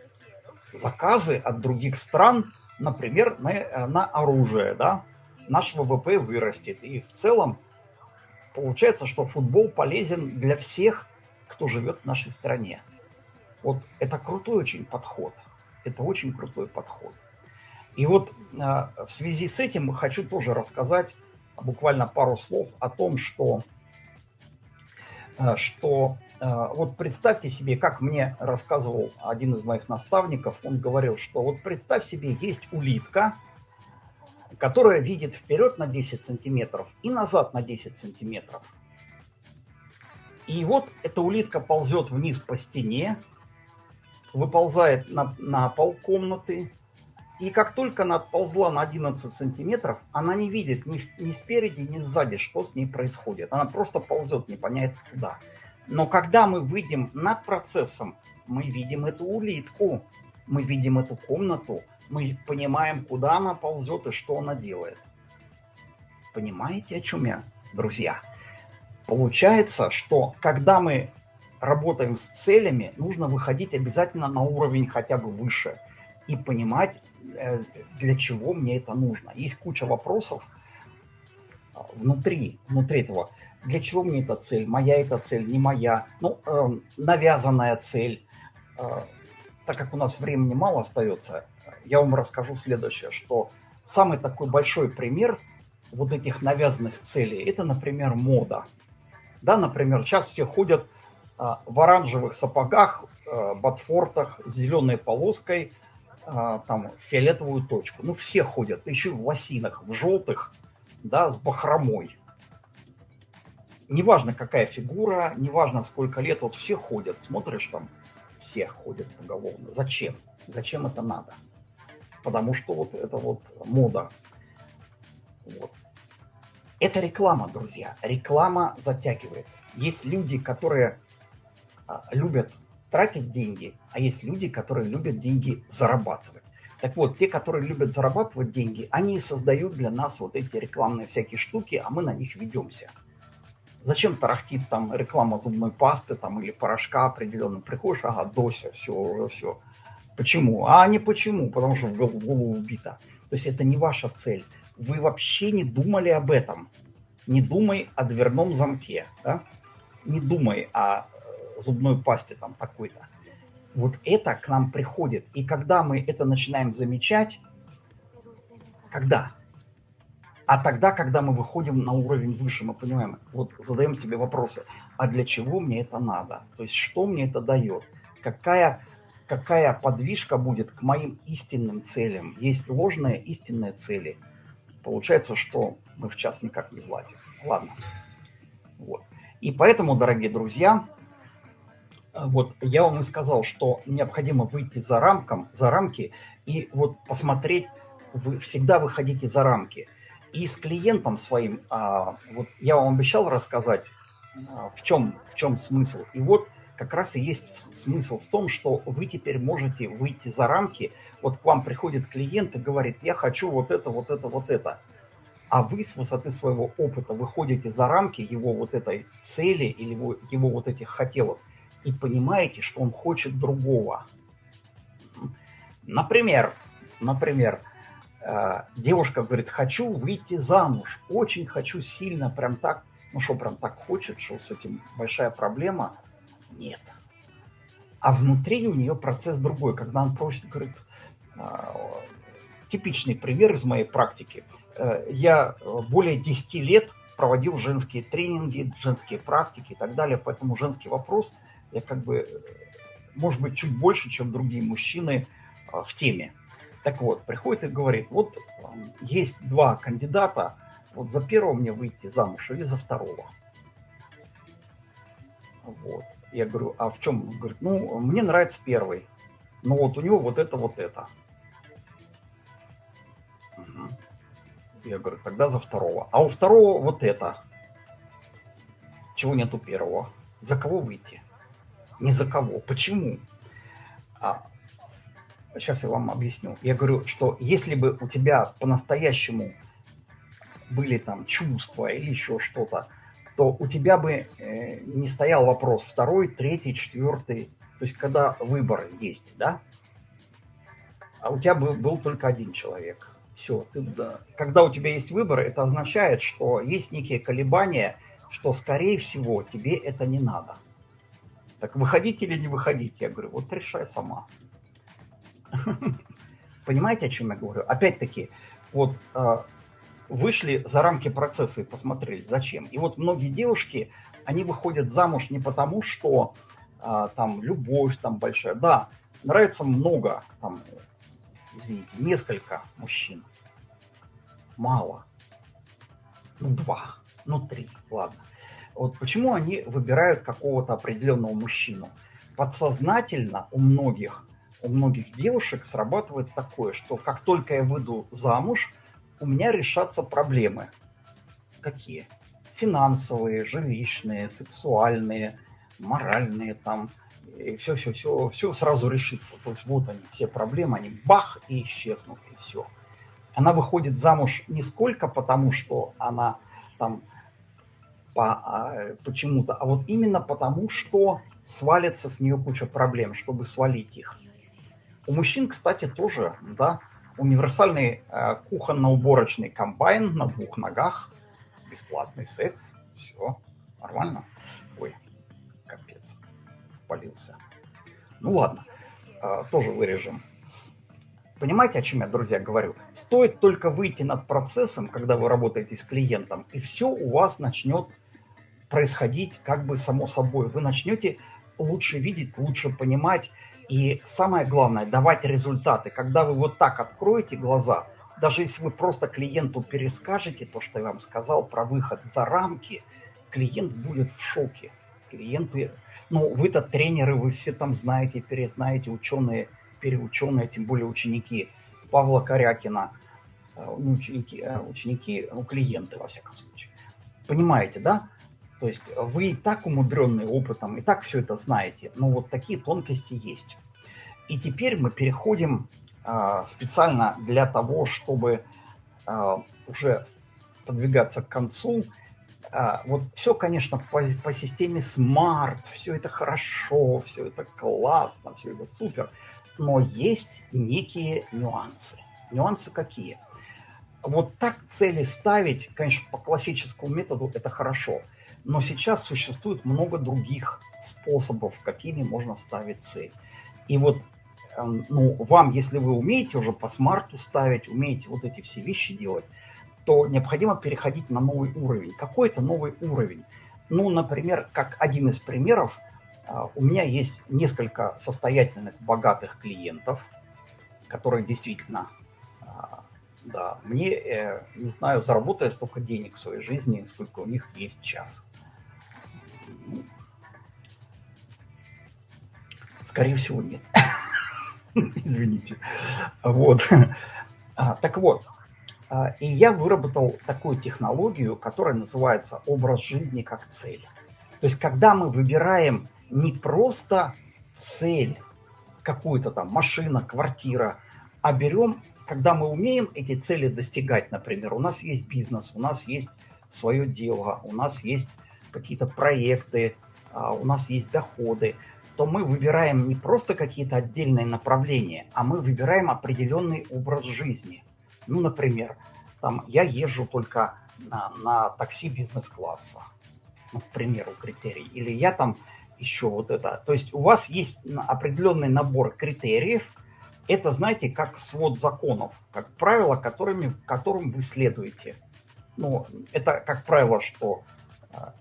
B: заказы от других стран, например, на, на оружие, да, наш ВВП вырастет. И в целом получается, что футбол полезен для всех, кто живет в нашей стране. Вот это крутой очень подход. Это очень крутой подход. И вот э, в связи с этим хочу тоже рассказать буквально пару слов о том, что, э, что э, вот представьте себе, как мне рассказывал один из моих наставников, он говорил, что вот представь себе, есть улитка, которая видит вперед на 10 сантиметров и назад на 10 сантиметров. И вот эта улитка ползет вниз по стене, выползает на, на пол комнаты, и как только она отползла на 11 сантиметров, она не видит ни, ни спереди, ни сзади, что с ней происходит. Она просто ползет непонятно куда. Но когда мы выйдем над процессом, мы видим эту улитку, мы видим эту комнату, мы понимаем, куда она ползет и что она делает. Понимаете, о чем я, друзья? Получается, что когда мы работаем с целями, нужно выходить обязательно на уровень хотя бы выше и понимать, для чего мне это нужно. Есть куча вопросов а, внутри, внутри этого. Для чего мне эта цель? Моя эта цель, не моя? Ну, э, навязанная цель. Э, так как у нас времени мало остается, я вам расскажу следующее, что самый такой большой пример вот этих навязанных целей, это, например, мода. Да, например, сейчас все ходят а, в оранжевых сапогах, а, ботфортах с зеленой полоской, а, там, фиолетовую точку. Ну, все ходят, еще в лосинах, в желтых, да, с бахромой. Неважно, какая фигура, неважно, сколько лет, вот все ходят, смотришь там, все ходят поголовно. Зачем? Зачем это надо? потому что вот это вот мода. Вот. Это реклама, друзья. Реклама затягивает. Есть люди, которые а, любят тратить деньги, а есть люди, которые любят деньги зарабатывать. Так вот, те, которые любят зарабатывать деньги, они создают для нас вот эти рекламные всякие штуки, а мы на них ведемся. Зачем тарахтит там реклама зубной пасты там или порошка определенно? Приходишь, ага, Дося, все, все. Почему? А не почему, потому что в голову вбито. То есть это не ваша цель. Вы вообще не думали об этом. Не думай о дверном замке, да? не думай о зубной пасте там такой-то. Вот это к нам приходит. И когда мы это начинаем замечать, когда? А тогда, когда мы выходим на уровень выше, мы понимаем, вот задаем себе вопросы, а для чего мне это надо? То есть что мне это дает? Какая какая подвижка будет к моим истинным целям. Есть ложные истинные цели. Получается, что мы в час никак не влазим. Ладно. Вот. И поэтому, дорогие друзья, вот я вам и сказал, что необходимо выйти за, рамком, за рамки и вот посмотреть, вы всегда выходите за рамки. И с клиентом своим, а, вот я вам обещал рассказать, а, в, чем, в чем смысл. И вот как раз и есть смысл в том, что вы теперь можете выйти за рамки. Вот к вам приходит клиент и говорит, я хочу вот это, вот это, вот это. А вы с высоты своего опыта выходите за рамки его вот этой цели или его, его вот этих хотелок и понимаете, что он хочет другого. Например, например, э, девушка говорит, хочу выйти замуж, очень хочу сильно, прям так, ну что, прям так хочет, что с этим большая проблема – нет. А внутри у нее процесс другой, когда он просит, говорит, а, типичный пример из моей практики. э, я более 10 лет проводил женские тренинги, женские практики и так далее, поэтому женский вопрос я как бы, может быть, чуть больше, чем другие мужчины в теме. Так вот, приходит и говорит, вот есть два кандидата, вот за первого мне выйти замуж или за второго. Вот. Я говорю, а в чем? Он говорит, ну, мне нравится первый. Но вот у него вот это, вот это. Угу. Я говорю, тогда за второго. А у второго вот это. Чего нет у первого? За кого выйти? Не за кого. Почему? А, сейчас я вам объясню. Я говорю, что если бы у тебя по-настоящему были там чувства или еще что-то, то у тебя бы э, не стоял вопрос второй, третий, четвертый. То есть когда выбор есть, да? А у тебя бы был только один человек. Все. Ты, да. Когда у тебя есть выбор, это означает, что есть некие колебания, что, скорее всего, тебе это не надо. Так выходить или не выходить? Я говорю, вот решай сама. Понимаете, о чем я говорю? Опять-таки, вот а, вышли за рамки процесса и посмотрели, зачем. И вот многие девушки, они выходят замуж не потому, что а, там любовь там большая. Да, нравится много, там, извините, несколько мужчин. Мало. Ну, два, ну, три, ладно. Вот почему они выбирают какого-то определенного мужчину? Подсознательно у многих, у многих девушек срабатывает такое, что как только я выйду замуж, у меня решатся проблемы. Какие? Финансовые, жилищные, сексуальные, моральные там. И все, все, все, все сразу решится. То есть вот они, все проблемы, они бах и исчезнут, и все. Она выходит замуж не сколько потому, что она там по, а, почему-то, а вот именно потому, что свалится с нее куча проблем, чтобы свалить их. У мужчин, кстати, тоже, да, универсальный э, кухонно-уборочный комбайн на двух ногах, бесплатный секс, все, нормально. Ой, капец, спалился. Ну ладно, э, тоже вырежем. Понимаете, о чем я, друзья, говорю? Стоит только выйти над процессом, когда вы работаете с клиентом, и все у вас начнет происходить как бы само собой. Вы начнете лучше видеть, лучше понимать, и самое главное, давать результаты. Когда вы вот так откроете глаза, даже если вы просто клиенту перескажете то, что я вам сказал про выход за рамки, клиент будет в шоке. Клиенты, ну, вы-то тренеры, вы все там знаете, перезнаете, ученые, переученые, тем более ученики Павла Корякина, э, ученики, э, ученики, ну, клиенты, во всяком случае. Понимаете, да? То есть вы и так умудренные опытом, и так все это знаете, но вот такие тонкости есть. И теперь мы переходим э, специально для того, чтобы э, уже подвигаться к концу. Э, вот все, конечно, по, по системе SMART, все это хорошо, все это классно, все это супер, но есть некие нюансы. Нюансы какие? Вот так цели ставить, конечно, по классическому методу это хорошо – но сейчас существует много других способов, какими можно ставить цель. И вот эм, ну, вам, если вы умеете уже по смарту ставить, умеете вот эти все вещи делать, то необходимо переходить на новый уровень. Какой это новый уровень? Ну, например, как один из примеров, э, у меня есть несколько состоятельных, богатых клиентов, которые действительно, э, да, мне, э, не знаю, заработаю столько денег в своей жизни, сколько у них есть час. Скорее всего, нет. Извините. Вот. А, так вот, а, и я выработал такую технологию, которая называется образ жизни как цель. То есть, когда мы выбираем не просто цель, какую-то там машина, квартира, а берем, когда мы умеем эти цели достигать, например, у нас есть бизнес, у нас есть свое дело, у нас есть какие-то проекты, а, у нас есть доходы, то мы выбираем не просто какие-то отдельные направления, а мы выбираем определенный образ жизни. Ну, например, там я езжу только на, на такси бизнес-класса, ну, к примеру, критерий. Или я там еще вот это. То есть у вас есть определенный набор критериев, это, знаете, как свод законов, как правила, которыми, которым вы следуете. Ну, это как правило, что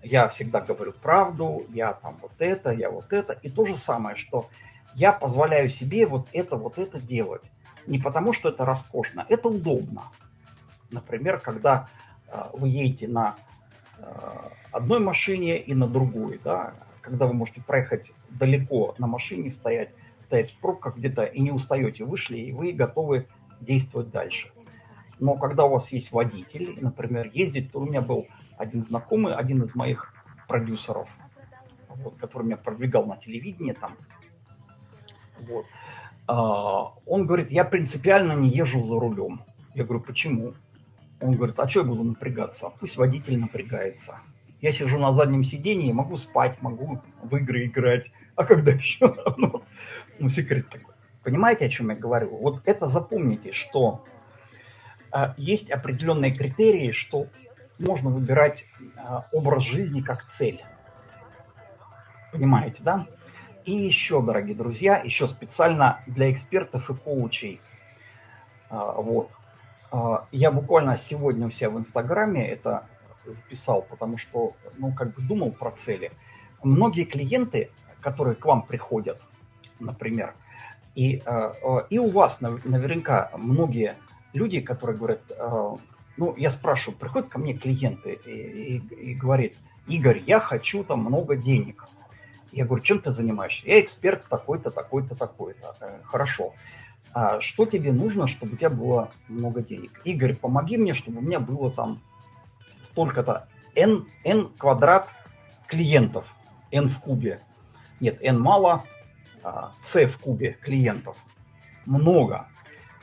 B: я всегда говорю правду, я там вот это, я вот это. И то же самое, что я позволяю себе вот это, вот это делать. Не потому, что это роскошно, это удобно. Например, когда э, вы едете на э, одной машине и на другой, да, когда вы можете проехать далеко на машине, стоять, стоять в пробках где-то и не устаете, вышли, и вы готовы действовать дальше. Но когда у вас есть водитель, например, ездить, то у меня был один знакомый, один из моих продюсеров, вот, который меня продвигал на телевидении там, вот, а, он говорит, я принципиально не езжу за рулем. Я говорю, почему? Он говорит, а что я буду напрягаться? Пусть водитель напрягается. Я сижу на заднем сидении, могу спать, могу в игры играть. А когда еще? Ну, секрет такой. Понимаете, о чем я говорю? Вот это запомните, что а, есть определенные критерии, что можно выбирать а, образ жизни как цель. Понимаете, да? И еще, дорогие друзья, еще специально для экспертов и коучей. А, вот. А, я буквально сегодня у себя в Инстаграме это записал, потому что, ну, как бы думал про цели. Многие клиенты, которые к вам приходят, например, и, и у вас наверняка многие люди, которые говорят, ну, я спрашиваю, приходят ко мне клиенты и, и, и говорит, Игорь, я хочу там много денег. Я говорю, чем ты занимаешься? Я эксперт такой-то, такой-то, такой-то. Э, хорошо. А что тебе нужно, чтобы у тебя было много денег? Игорь, помоги мне, чтобы у меня было там столько-то n, n квадрат клиентов. n в кубе. Нет, n мало, а c в кубе клиентов. Много.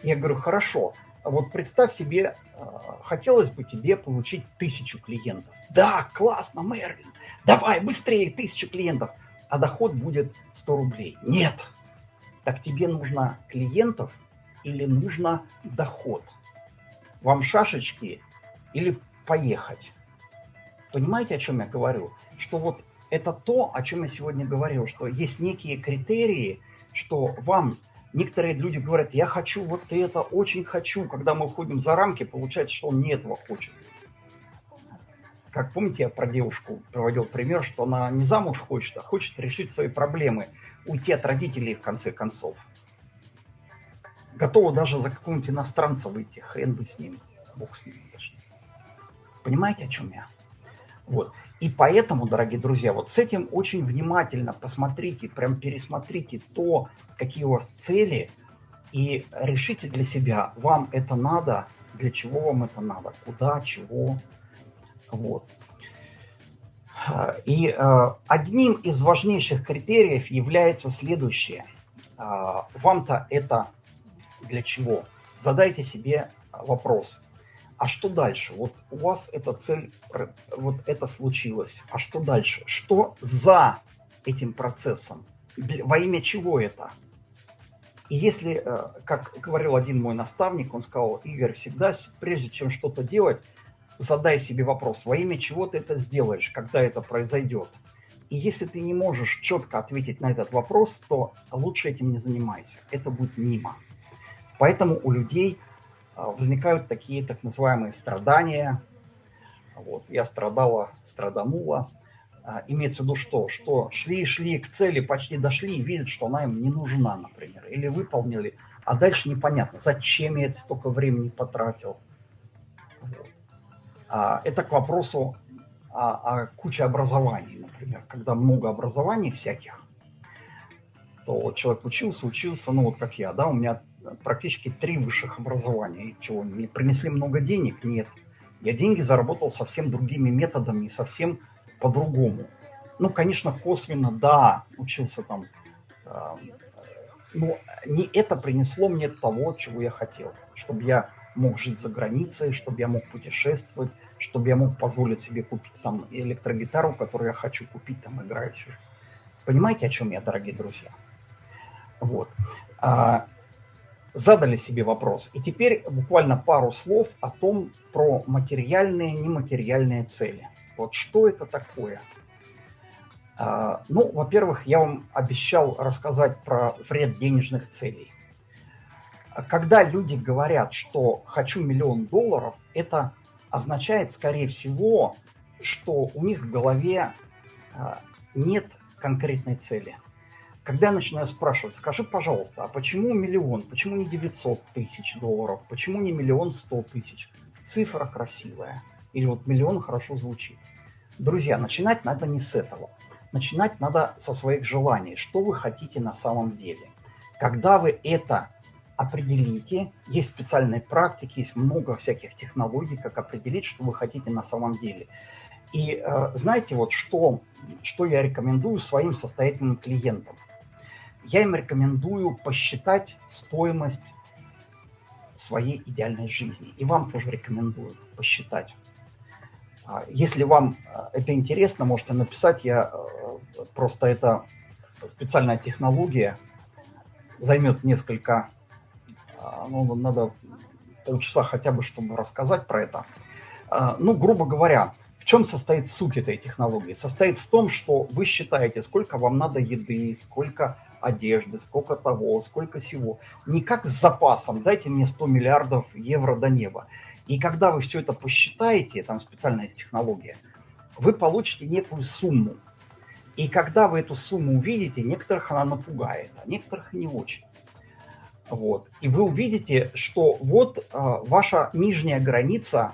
B: Я говорю, хорошо. Вот представь себе, а, хотелось бы тебе получить тысячу клиентов. Да, классно, Мерлин. Давай, быстрее, тысячу клиентов а доход будет 100 рублей. Нет. Так тебе нужно клиентов или нужно доход? Вам шашечки или поехать? Понимаете, о чем я говорю? Что вот это то, о чем я сегодня говорил, что есть некие критерии, что вам некоторые люди говорят, я хочу вот это, очень хочу. Когда мы уходим за рамки, получается, что он не этого хочет как помните, я про девушку приводил пример, что она не замуж хочет, а хочет решить свои проблемы, уйти от родителей в конце концов. Готова даже за какого-нибудь иностранца выйти, хрен бы с ним, бог с ним. Даже. Понимаете, о чем я? Вот. И поэтому, дорогие друзья, вот с этим очень внимательно посмотрите, прям пересмотрите то, какие у вас цели, и решите для себя, вам это надо, для чего вам это надо, куда, чего, вот. И э, одним из важнейших критериев является следующее. Э, Вам-то это для чего? Задайте себе вопрос. А что дальше? Вот у вас эта цель, вот это случилось. А что дальше? Что за этим процессом? Во имя чего это? И если, э, как говорил один мой наставник, он сказал, Игорь, всегда, прежде чем что-то делать, задай себе вопрос, во имя чего ты это сделаешь, когда это произойдет. И если ты не можешь четко ответить на этот вопрос, то лучше этим не занимайся. Это будет мимо. Поэтому у людей возникают такие так называемые страдания. Вот, я страдала, страданула. А, имеется в виду что? Что шли-шли к цели, почти дошли и видят, что она им не нужна, например. Или выполнили, а дальше непонятно, зачем я это столько времени потратил. А, это к вопросу о, о куче образований, например. Когда много образований всяких, то человек учился, учился, ну вот как я, да, у меня практически три высших образования. Чего, мне принесли много денег? Нет. Я деньги заработал совсем другими методами и совсем по-другому. Ну, конечно, косвенно, да, учился там, э, но не это принесло мне того, чего я хотел. Чтобы я мог жить за границей, чтобы я мог путешествовать, чтобы я мог позволить себе купить там электрогитару, которую я хочу купить, там играть. Понимаете, о чем я, дорогие друзья? Вот. Задали себе вопрос. И теперь буквально пару слов о том, про материальные, нематериальные цели. Вот что это такое? А, ну, во-первых, я вам обещал рассказать про вред денежных целей. когда люди говорят, что хочу миллион долларов, это означает, скорее всего, что у них в голове а, нет конкретной цели. Когда я начинаю спрашивать, скажи, пожалуйста, а почему миллион, почему не 900 тысяч долларов, почему не миллион сто тысяч? Цифра красивая. Или вот миллион хорошо звучит. Друзья, начинать надо не с этого. Начинать надо со своих желаний. Что вы хотите на самом деле? Когда вы это определите, есть специальные практики, есть много всяких технологий, как определить, что вы хотите на самом деле. И э, знаете, вот что, что я рекомендую своим состоятельным клиентам? Я им рекомендую посчитать стоимость своей идеальной жизни. И вам тоже рекомендую посчитать. А, если вам э, это интересно, можете написать. Я э, просто это специальная технология. Займет несколько, а, ну, надо полчаса хотя бы, чтобы рассказать про это. А, ну, грубо говоря, в чем состоит суть этой технологии? Состоит в том, что вы считаете, сколько вам надо еды, сколько одежды, сколько того, сколько всего. Не как с запасом, дайте мне 100 миллиардов евро до неба. И когда вы все это посчитаете, там специальная технология, вы получите некую сумму. И когда вы эту сумму увидите, некоторых она напугает, а некоторых не очень. Вот. И вы увидите, что вот э, ваша нижняя граница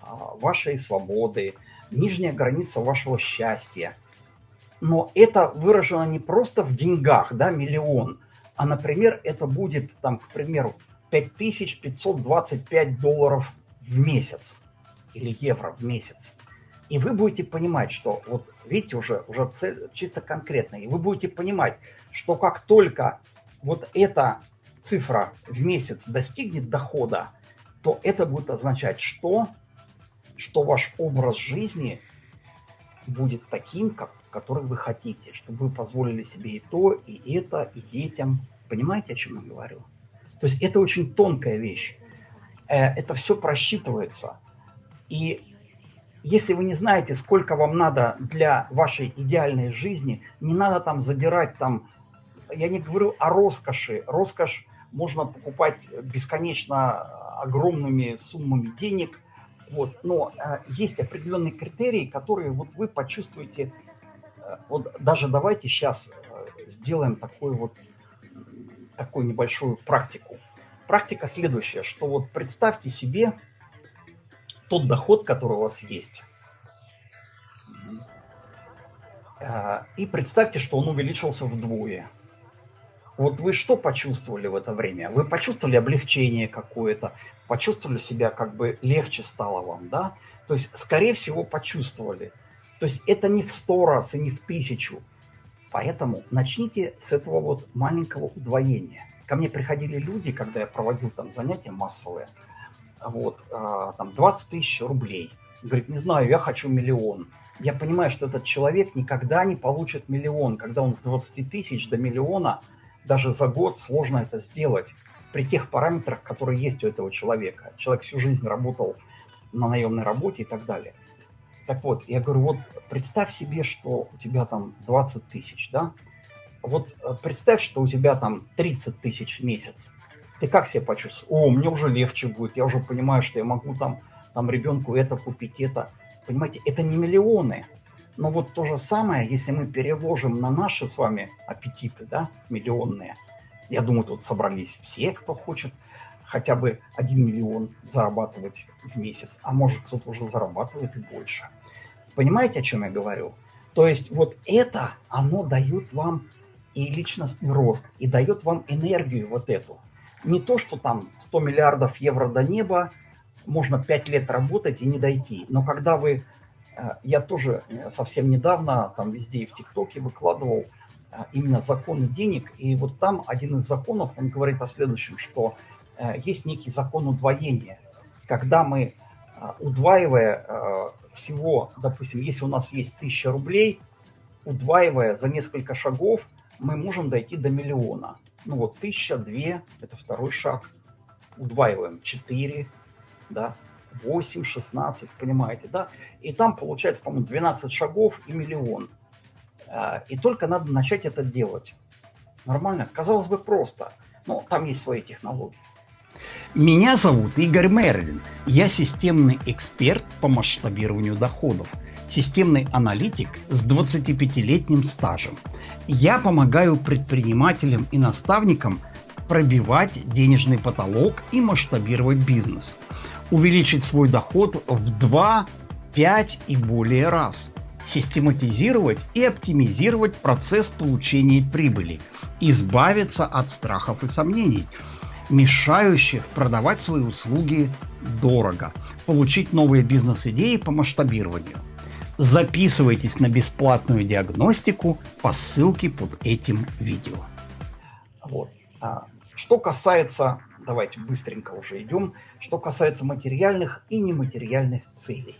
B: э, вашей свободы, нижняя граница вашего счастья. Но это выражено не просто в деньгах, да, миллион, а, например, это будет, там, к примеру, 5525 долларов в месяц или евро в месяц. И вы будете понимать, что, вот видите, уже, уже цель чисто конкретная, и вы будете понимать, что как только вот эта цифра в месяц достигнет дохода, то это будет означать, что, что ваш образ жизни будет таким, как, который вы хотите, чтобы вы позволили себе и то, и это, и детям. Понимаете, о чем я говорю? То есть это очень тонкая вещь. Э, это все просчитывается. И если вы не знаете, сколько вам надо для вашей идеальной жизни, не надо там задирать там, я не говорю о роскоши. Роскошь можно покупать бесконечно огромными суммами денег. Вот. Но э, есть определенные критерии, которые вот вы почувствуете. Э, вот даже давайте сейчас э, сделаем такой вот такую небольшую практику. Практика следующая, что вот представьте себе тот доход, который у вас есть. А, и представьте, что он увеличился вдвое. Вот вы что почувствовали в это время? Вы почувствовали облегчение какое-то, почувствовали себя как бы легче стало вам, да? То есть, скорее всего, почувствовали. То есть это не в сто раз и не в тысячу, Поэтому начните с этого вот маленького удвоения. Ко мне приходили люди, когда я проводил там занятия массовые, вот, э, там 20 тысяч рублей. Говорит, не знаю, я хочу миллион. Я понимаю, что этот человек никогда не получит миллион. Когда он с 20 тысяч до миллиона, даже за год сложно это сделать при тех параметрах, которые есть у этого человека. Человек всю жизнь работал на наемной работе и так далее. Так вот, я говорю, вот представь себе, что у тебя там 20 тысяч, да? Вот э, представь, что у тебя там 30 тысяч в месяц. Ты как себя почувствуешь? О, мне уже легче будет, я уже понимаю, что я могу там, там ребенку это купить, это. Понимаете, это не миллионы. Но вот то же самое, если мы переложим на наши с вами аппетиты, да, миллионные. Я думаю, тут собрались все, кто хочет хотя бы 1 миллион зарабатывать в месяц, а может кто-то уже зарабатывает и больше. Понимаете, о чем я говорю? То есть вот это, оно дает вам и личностный рост, и дает вам энергию вот эту. Не то, что там 100 миллиардов евро до неба, можно 5 лет работать и не дойти. Но когда вы... Э, я тоже э, совсем недавно там везде и в ТикТоке выкладывал э, именно законы денег. И вот там один из законов, он говорит о следующем, что есть некий закон удвоения. Когда мы, удваивая всего, допустим, если у нас есть 1000 рублей, удваивая за несколько шагов, мы можем дойти до миллиона. Ну вот 1000, 2, это второй шаг. Удваиваем 4, да, 8, 16, понимаете, да? И там получается, по-моему, 12 шагов и миллион. А, и только надо начать это делать. Нормально? Казалось бы, просто. Но там есть свои технологии.
C: Меня зовут Игорь Мерлин. Я системный эксперт по масштабированию доходов, системный аналитик с 25-летним стажем. Я помогаю предпринимателям и наставникам пробивать денежный потолок и масштабировать бизнес, увеличить свой доход в 2, 5 и более раз, систематизировать и оптимизировать процесс получения прибыли, избавиться от страхов и сомнений – мешающих продавать свои услуги дорого, получить новые бизнес-идеи по масштабированию. Записывайтесь на бесплатную диагностику по ссылке под этим видео.
B: Вот. А, что касается, давайте быстренько уже идем, что касается материальных и нематериальных целей.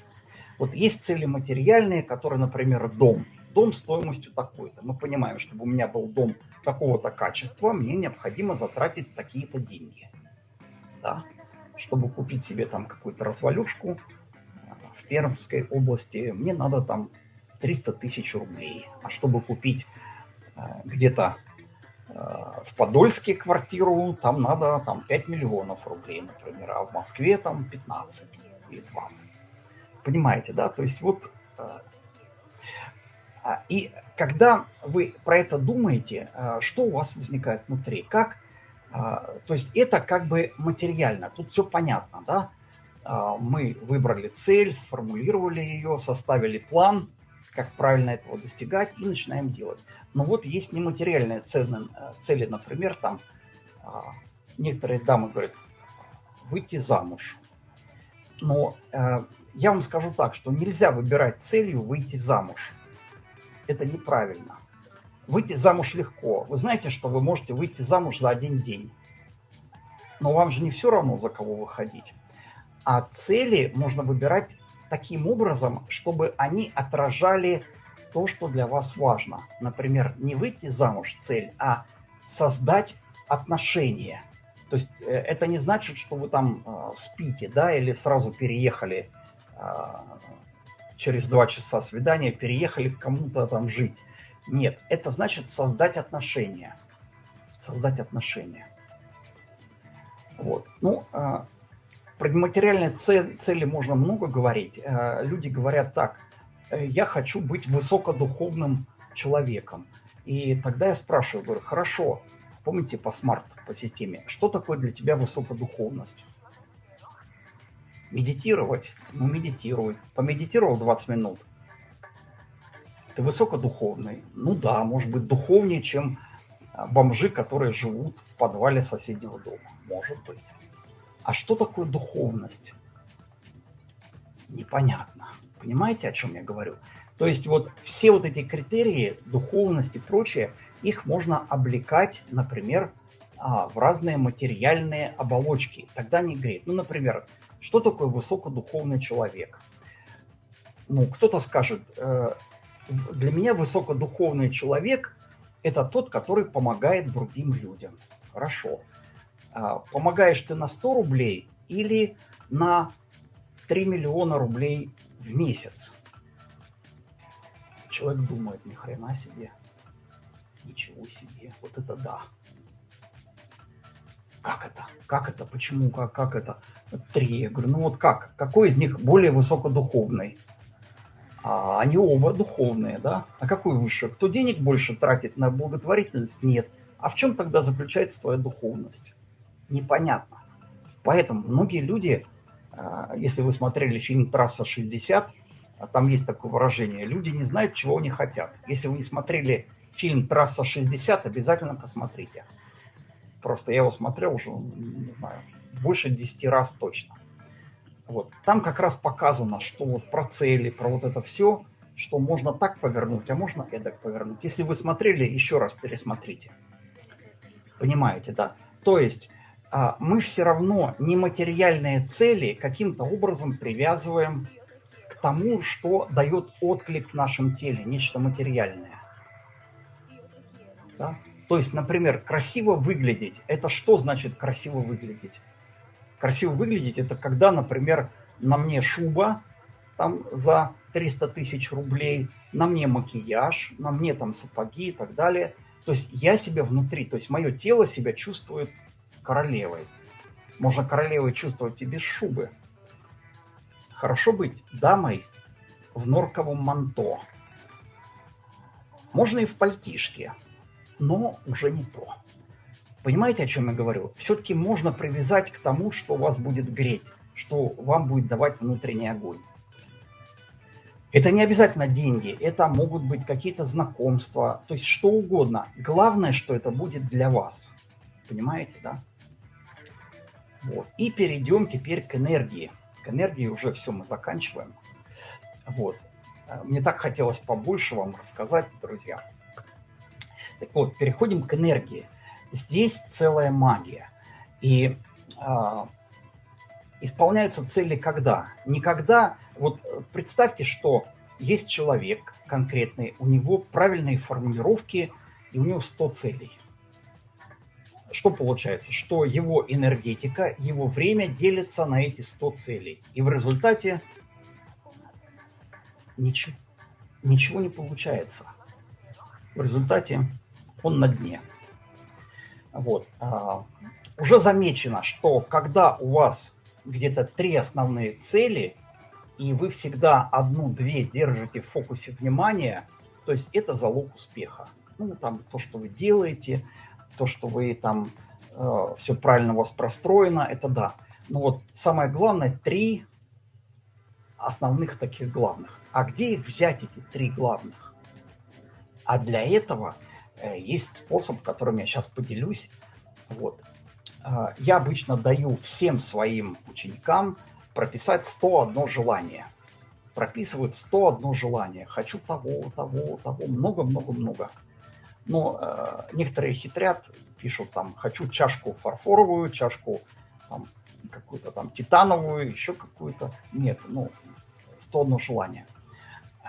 B: Вот есть цели материальные, которые, например, дом – дом стоимостью такой-то. Мы понимаем, чтобы у меня был дом такого-то качества, мне необходимо затратить такие-то деньги. Да? Чтобы купить себе там какую-то развалюшку э, в Пермской области, мне надо там 300 тысяч рублей. А чтобы купить э, где-то э, в Подольске квартиру, там надо там 5 миллионов рублей, например, а в Москве там 15 или 20. Понимаете, да? То есть вот а, и когда вы про это думаете, а, что у вас возникает внутри? Как, а, то есть это как бы материально, тут все понятно, да? Мы выбрали цель, сформулировали ее, составили план, как правильно этого достигать, и начинаем делать. Но вот есть нематериальные цели, цели например, там некоторые дамы говорят, выйти замуж. Но я вам скажу так, что нельзя выбирать целью выйти замуж это неправильно. Выйти замуж легко. Вы знаете, что вы можете выйти замуж за один день. Но вам же не все равно, за кого выходить. А цели можно выбирать таким образом, чтобы они отражали то, что для вас важно. Например, не выйти замуж цель, а создать отношения. То есть э, это не значит, что вы там э, спите, да, или сразу переехали э, через два часа свидания переехали к кому-то там жить. Нет, это значит создать отношения. Создать отношения. Вот. Ну, э, про материальные цели, цели можно много говорить. Э, люди говорят так, «Э, я хочу быть высокодуховным человеком. И тогда я спрашиваю, говорю, хорошо, помните по смарт, по системе, что такое для тебя высокодуховность? Медитировать? Ну, медитируй. Помедитировал 20 минут. Ты высокодуховный? Ну да, может быть, духовнее, чем а, бомжи, которые живут в подвале соседнего дома. Может быть. А что такое духовность? Непонятно. Понимаете, о чем я говорю? То есть вот все вот эти критерии, духовность и прочее, их можно облекать, например, а, в разные материальные оболочки. Тогда не греет. Ну, например, что такое высокодуховный человек? Ну, кто-то скажет, э, для меня высокодуховный человек – это тот, который помогает другим людям. Хорошо. А помогаешь ты на 100 рублей или на 3 миллиона рублей в месяц? Человек думает, ни хрена себе, ничего себе, вот это да. Как это? Как это? Почему? Как, как это? Три. Я говорю, ну вот как? Какой из них более высокодуховный? А они оба духовные, да? А какой выше? Кто денег больше тратит на благотворительность? Нет. А в чем тогда заключается твоя духовность? Непонятно. Поэтому многие люди, а, если вы смотрели фильм «Трасса 60», а там есть такое выражение, люди не знают, чего они хотят. Если вы не смотрели фильм «Трасса 60», обязательно посмотрите. Просто я его смотрел уже, не знаю, больше 10 раз точно. Вот. Там как раз показано, что вот про цели, про вот это все, что можно так повернуть, а можно эдак повернуть. Если вы смотрели, еще раз пересмотрите. Понимаете, да? То есть а, мы все равно нематериальные цели каким-то образом привязываем к тому, что дает отклик в нашем теле, нечто материальное. Да? То есть, например, красиво выглядеть. Это что значит красиво выглядеть? Красиво выглядеть – это когда, например, на мне шуба там за 300 тысяч рублей, на мне макияж, на мне там сапоги и так далее. То есть я себя внутри, то есть мое тело себя чувствует королевой. Можно королевой чувствовать и без шубы. Хорошо быть дамой в норковом манто. Можно и в пальтишке, но уже не то. Понимаете, о чем я говорю? Все-таки можно привязать к тому, что вас будет греть, что вам будет давать внутренний огонь. Это не обязательно деньги, это могут быть какие-то знакомства, то есть что угодно. Главное, что это будет для вас. Понимаете, да? Вот. И перейдем теперь к энергии. К энергии уже все мы заканчиваем. Вот. Мне так хотелось побольше вам рассказать, друзья. Так вот, переходим к энергии. Здесь целая магия. И а, исполняются цели когда? Никогда. Вот представьте, что есть человек конкретный, у него правильные формулировки, и у него 100 целей. Что получается? Что его энергетика, его время делится на эти 100 целей. И в результате ничего, ничего не получается. В результате он на дне. Вот. А, уже замечено, что когда у вас где-то три основные цели, и вы всегда одну-две держите в фокусе внимания, то есть это залог успеха. Ну, там то, что вы делаете, то, что вы там э, все правильно у вас простроено, это да. Но вот самое главное, три основных таких главных. А где их взять, эти три главных? А для этого есть способ, которым я сейчас поделюсь. Вот. Э, я обычно даю всем своим ученикам прописать 101 желание. Прописывают 101 желание. Хочу того, того, того, много-много-много. Но э, некоторые хитрят, пишут там, хочу чашку фарфоровую, чашку там, какую-то там титановую, еще какую-то. Нет, ну, 101 желание.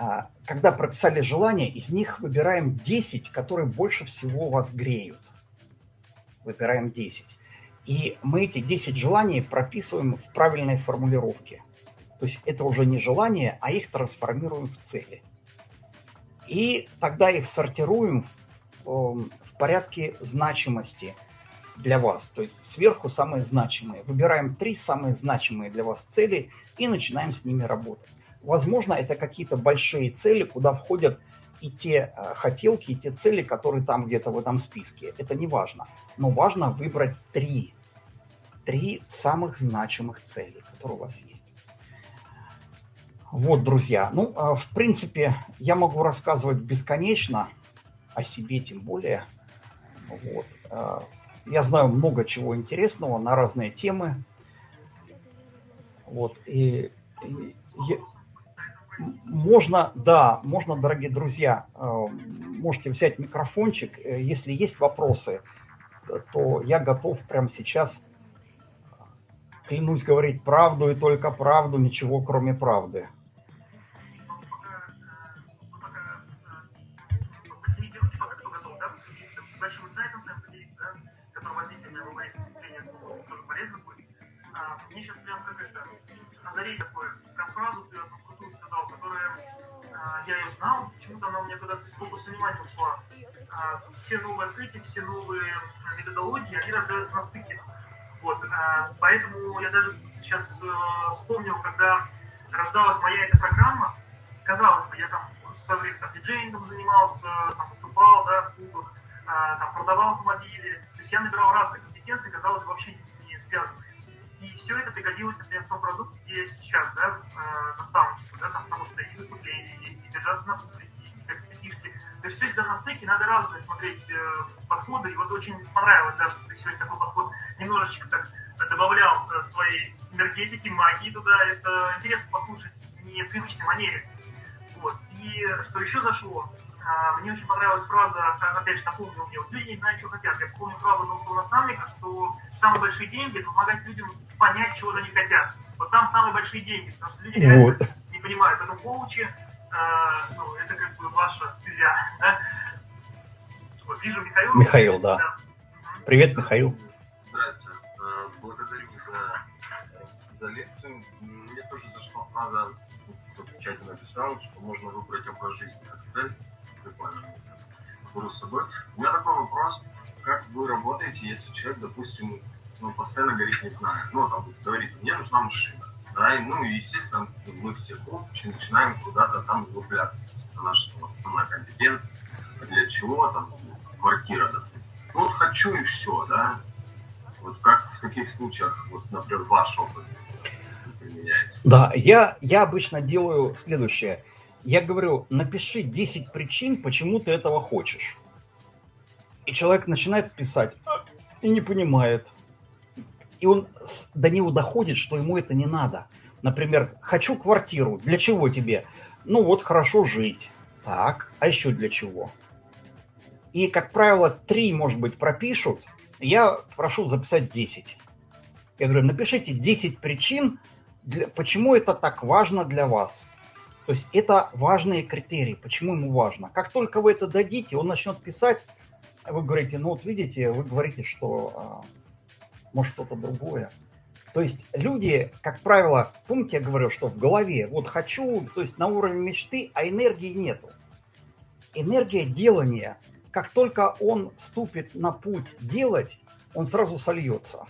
B: А, когда прописали желание, из них выбираем 10, которые больше всего вас греют. Выбираем 10. И мы эти 10 желаний прописываем в правильной формулировке. То есть это уже не желания, а их трансформируем в цели. И тогда их сортируем в, эм, в порядке значимости для вас. То есть сверху самые значимые. Выбираем три самые значимые для вас цели и начинаем с ними работать. Возможно, это какие-то большие цели, куда входят и те э, хотелки, и те цели, которые там где-то в этом списке. Это не важно. Но важно выбрать три три самых значимых цели, которые у вас есть. Вот, друзья, ну, а, в принципе, я могу рассказывать бесконечно о себе, тем более. Вот. А, я знаю много чего интересного на разные темы. Вот, и, и, и можно, да, можно, дорогие друзья, а, можете взять микрофончик. Э, если есть вопросы, то я готов прямо сейчас Клянусь говорить правду и только правду, ничего кроме правды.
D: Мне сейчас прям как это, озарей такое, прям фразу я ее знал, почему-то она у меня когда-то из фокуса внимания ушла. А, все новые открытия, все новые методологии, они рождаются на стыке. Вот, а, поэтому я даже сейчас э, вспомнил, когда рождалась моя эта программа, казалось бы, я там в свое время там, диджеингом занимался, там, выступал да, в клубах, а, там, продавал автомобили. То есть я набирал разные компетенции, казалось, вообще не связанные. И все это пригодилось, например, в том продукте, где сейчас, да, э, наставничество, да, там, потому что и выступления есть, и держаться на публике, и какие-то фишки. То есть все всегда на стыке, надо разные смотреть э, подходы. И вот очень понравилось, да, что ты сегодня такой подход немножечко так добавлял э, своей энергетики, магии туда. Это интересно послушать не в привычной манере. Вот. И что еще зашло, мне очень понравилась фраза, опять же, напомнил мне, вот люди не знают, что хотят. Я вспомнил фразу одного своего наставника, что самые большие деньги – это помогать людям понять, чего же они хотят. Вот там самые большие деньги, потому что люди реально вот. не понимают. Поэтому коучи, э, ну, это как бы ваша стезя. Да? Вот, вижу Михаил.
B: Михаил, да. да. Привет, Михаил.
E: Здравствуйте. Э, благодарю за, за лекцию. Мне тоже зашла фраза, кто в чате написал, что можно выбрать образ жизни, как цель, беру с собой. У меня такой вопрос, как вы работаете, если человек, допустим, ну, постоянно говорит, не знаю, ну, там, говорит, мне нужна машина, да, и, ну, естественно, мы все коучи начинаем куда-то там углубляться, это наша там, основная компетенция, для чего там квартира, допустим. Ну, вот хочу и все, да, вот как в таких случаях, вот, например, ваш опыт применяете?
B: Да, я, я обычно делаю следующее. Я говорю, напиши 10 причин, почему ты этого хочешь. И человек начинает писать «А, и не понимает. И он до него доходит, что ему это не надо. Например, хочу квартиру. Для чего тебе? Ну вот хорошо жить. Так, а еще для чего? И, как правило, три, может быть, пропишут. Я прошу записать 10. Я говорю, напишите 10 причин, для, почему это так важно для вас. То есть это важные критерии, почему ему важно. Как только вы это дадите, он начнет писать, вы говорите, ну вот видите, вы говорите, что а, может что-то другое. То есть люди, как правило, помните, я говорил, что в голове, вот хочу, то есть на уровне мечты, а энергии нету. Энергия делания, как только он ступит на путь делать, он сразу сольется.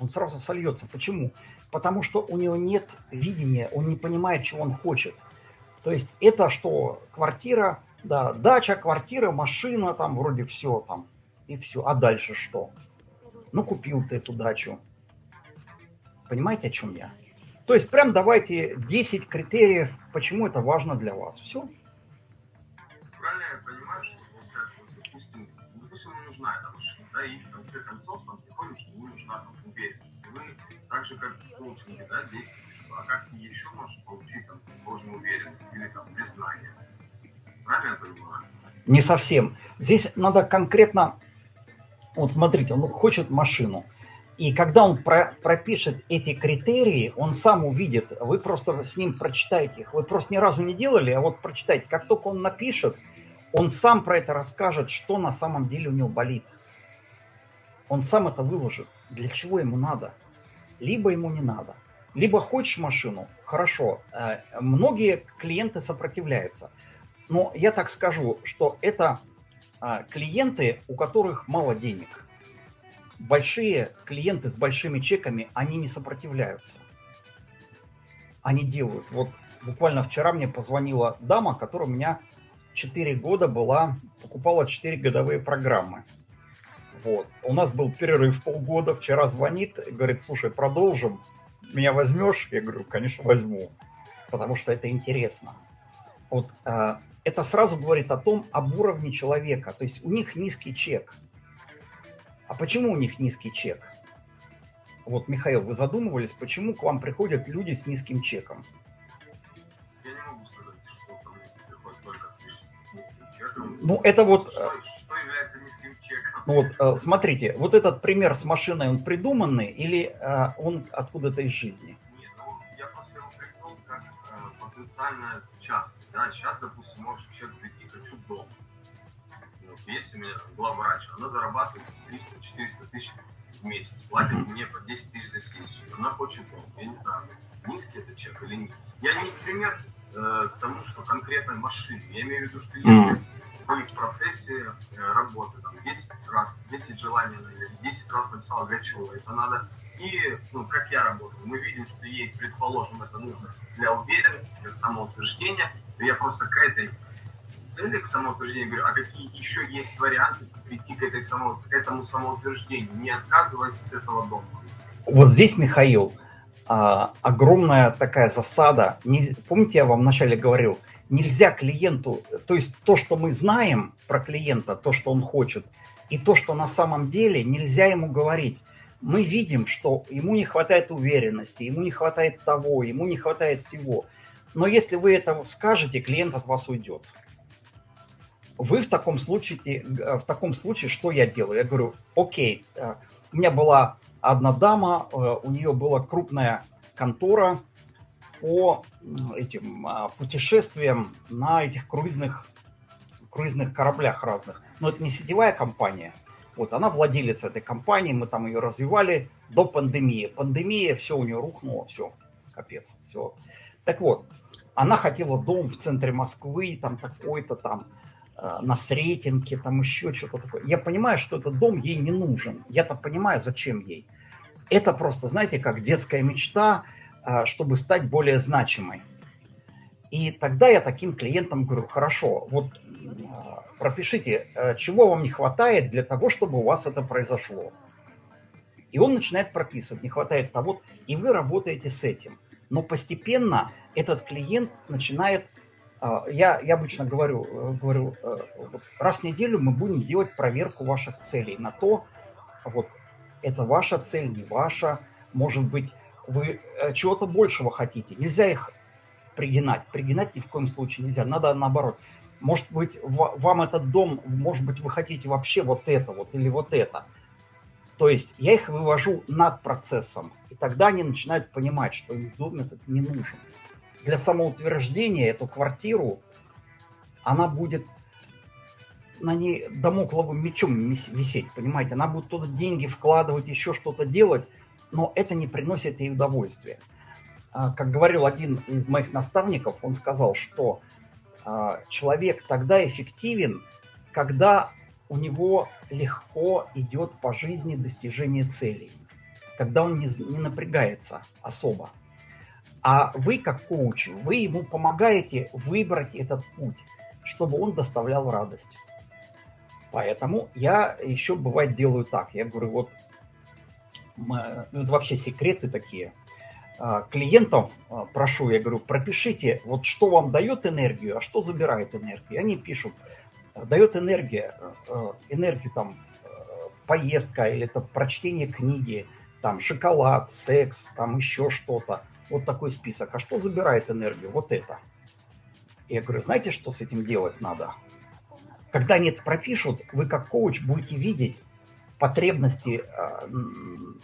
B: Он сразу сольется. Почему? Потому что у него нет видения, он не понимает, чего он хочет. То есть это что? Квартира, да, дача, квартира, машина, там вроде все там, и все. А дальше что? Ну, купил ты эту дачу. Понимаете, о чем я? То есть прям давайте 10 критериев, почему это важно для вас. Все.
E: Правильно я понимаю, что, допустим, допустим, ему нужна эта машина, да, и в конце концов там приходит, что ему нужна там, уверенность. Вы так же, как в коучинге, да, действуете, что, а как ты еще можешь получить там, должную уверенность или там признание? Правильно я понимаю?
B: Не совсем. Здесь надо конкретно вот смотрите, он хочет машину. И когда он про, пропишет эти критерии, он сам увидит, вы просто с ним прочитаете их. Вы просто ни разу не делали, а вот прочитайте. Как только он напишет, он сам про это расскажет, что на самом деле у него болит. Он сам это выложит. Для чего ему надо? Либо ему не надо. Либо хочешь машину, хорошо. Э, многие клиенты сопротивляются. Но я так скажу, что это а, клиенты, у которых мало денег. Большие клиенты с большими чеками, они не сопротивляются. Они делают. Вот буквально вчера мне позвонила дама, которая у меня 4 года была, покупала 4 годовые программы. Вот. У нас был перерыв полгода, вчера звонит, говорит, слушай, продолжим, меня возьмешь? Я говорю, конечно, возьму, потому что это интересно. Вот а, это сразу говорит о том, об уровне человека. То есть у них низкий чек. А почему у них низкий чек? Вот, Михаил, вы задумывались, почему к вам приходят люди с низким чеком?
E: Я не могу сказать, что ко мне приходит только с, низким чеком.
B: Ну, это вот...
E: Что,
B: Ну, вот, э, смотрите, вот этот пример с машиной, он придуманный или э, он откуда-то из жизни?
E: Нет, ну, я просто его придумал как э, потенциально часто. Да, сейчас, допустим, может человек прийти, хочу дом. Вот, есть у меня главврач, она зарабатывает 300-400 тысяч в месяц, платит мне по 10 тысяч за сессию. Она хочет дом. Я не знаю, низкий это чек или нет. Я не пример э, к тому, что конкретной машины. Я имею в виду, что если вы в процессе э, работы, там, 10 раз, 10 желаний, 10 раз написал, для чего это надо, и, ну, как я работаю, мы видим, что ей, предположим, это нужно для уверенности, для самоутверждения, то я просто к этой цели, к самоутверждению говорю, а какие еще есть варианты прийти к, этой само, к этому самоутверждению, не отказываясь от этого дома.
B: Вот здесь, Михаил, а, огромная такая засада. Не, помните, я вам вначале говорил, нельзя клиенту, то есть то, что мы знаем про клиента, то, что он хочет, и то, что на самом деле, нельзя ему говорить мы видим, что ему не хватает уверенности, ему не хватает того, ему не хватает всего. Но если вы это скажете, клиент от вас уйдет. Вы в таком случае, в таком случае что я делаю? Я говорю, окей, э, у меня была одна дама, э, у нее была крупная контора по этим а, путешествиям на этих круизных, круизных кораблях разных. Но это не сетевая компания, вот она владелец этой компании, мы там ее развивали до пандемии. Пандемия, все у нее рухнуло, все, капец, все. Так вот, она хотела дом в центре Москвы, там такой-то там. э, на Сретенке, там еще что-то такое. Я понимаю, что этот дом ей не нужен. Я-то понимаю, зачем ей. Это просто, знаете, как детская мечта, э, чтобы стать более значимой. И тогда я таким клиентам говорю, хорошо, вот пропишите, чего вам не хватает для того, чтобы у вас это произошло. И он начинает прописывать, не хватает того, и вы работаете с этим. Но постепенно этот клиент начинает, а, я, я обычно говорю, э, говорю, э, раз в неделю мы будем делать проверку ваших целей на то, вот это ваша цель, не ваша, может быть, вы э, чего-то большего хотите. Нельзя их пригинать. Пригинать ни в коем случае нельзя. Надо наоборот. Может быть, вам этот дом, может быть, вы хотите вообще вот это вот или вот это – то есть я их вывожу над процессом, и тогда они начинают понимать, что им дом этот не нужен. Для самоутверждения эту квартиру, она будет на ней домокловым мечом висеть, понимаете? Она будет туда деньги вкладывать, еще что-то делать, но это не приносит ей удовольствия. А, как говорил один из моих наставников, он сказал, что а, человек тогда эффективен, когда у него легко идет по жизни достижение целей, когда он не, не напрягается особо. А вы, как коуч, вы ему помогаете выбрать этот путь, чтобы он доставлял радость. Поэтому я еще бывает делаю так. Я говорю, вот ну, это вообще секреты такие. А, клиентов а, прошу, я говорю, пропишите, вот что вам дает энергию, а что забирает энергию. Они пишут, дает энергия, э, энергию там поездка или это прочтение книги, там шоколад, секс, там еще что-то. Вот такой список. А что забирает энергию? Вот это. Я говорю, знаете, что с этим делать надо? Когда они это пропишут, вы как коуч будете видеть потребности э,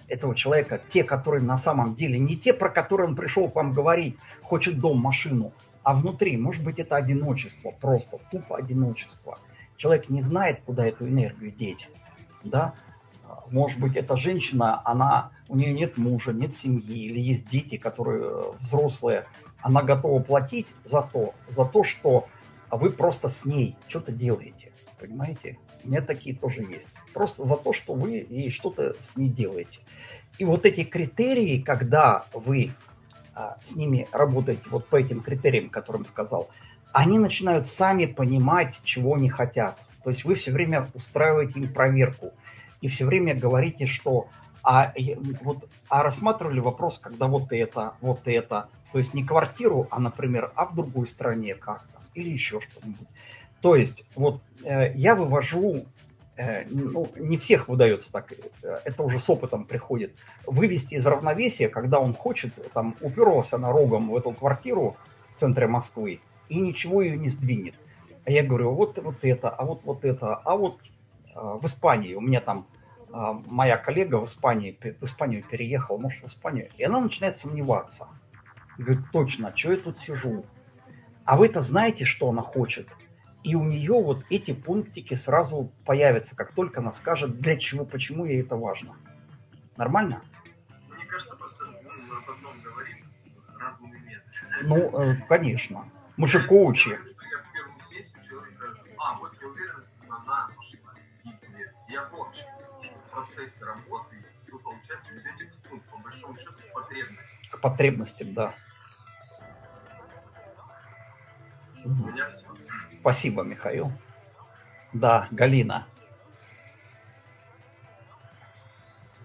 B: этого человека, те, которые на самом деле, не те, про которые он пришел к вам говорить, хочет дом, машину, а внутри, может быть, это одиночество, просто тупо одиночество. Человек не знает, куда эту энергию деть, да. Может быть, эта женщина, она, у нее нет мужа, нет семьи, или есть дети, которые э, взрослые, она готова платить за то, за то, что вы просто с ней что-то делаете, понимаете? У меня такие тоже есть. Просто за то, что вы ей что-то с ней делаете. И вот эти критерии, когда вы а, с ними работаете вот по этим критериям, которым сказал, они начинают сами понимать, чего они хотят. То есть вы все время устраиваете им проверку и все время говорите, что а, вот, а рассматривали вопрос, когда вот это, вот это, то есть не квартиру, а, например, а в другой стране как-то, или еще что-нибудь. То есть вот э, я вывожу Э, ну, не всех выдается так, э, это уже с опытом приходит, вывести из равновесия, когда он хочет, там, уперлся на рогом в эту квартиру в центре Москвы и ничего ее не сдвинет. А я говорю, вот, вот это, а вот, вот это, а вот а, в Испании, у меня там а, моя коллега в Испании, в Испанию переехала, может, в Испанию, и она начинает сомневаться. Говорит, точно, что я тут сижу? А вы-то знаете, что она хочет? И у нее вот эти пунктики сразу появятся, как только она скажет, для чего, почему ей это важно. Нормально?
E: Мне кажется, просто ну, мы об одном говорим разными методами.
B: Ну, э, конечно. Мы же коучи. Я в первую сессию
E: человека, а, вот я уверен, она пошла. Я вот в процессе работы, ну, получается, этих, ну, по большому счету, к потребностям.
B: К потребностям, да. У меня все. Спасибо, Михаил. Да, Галина.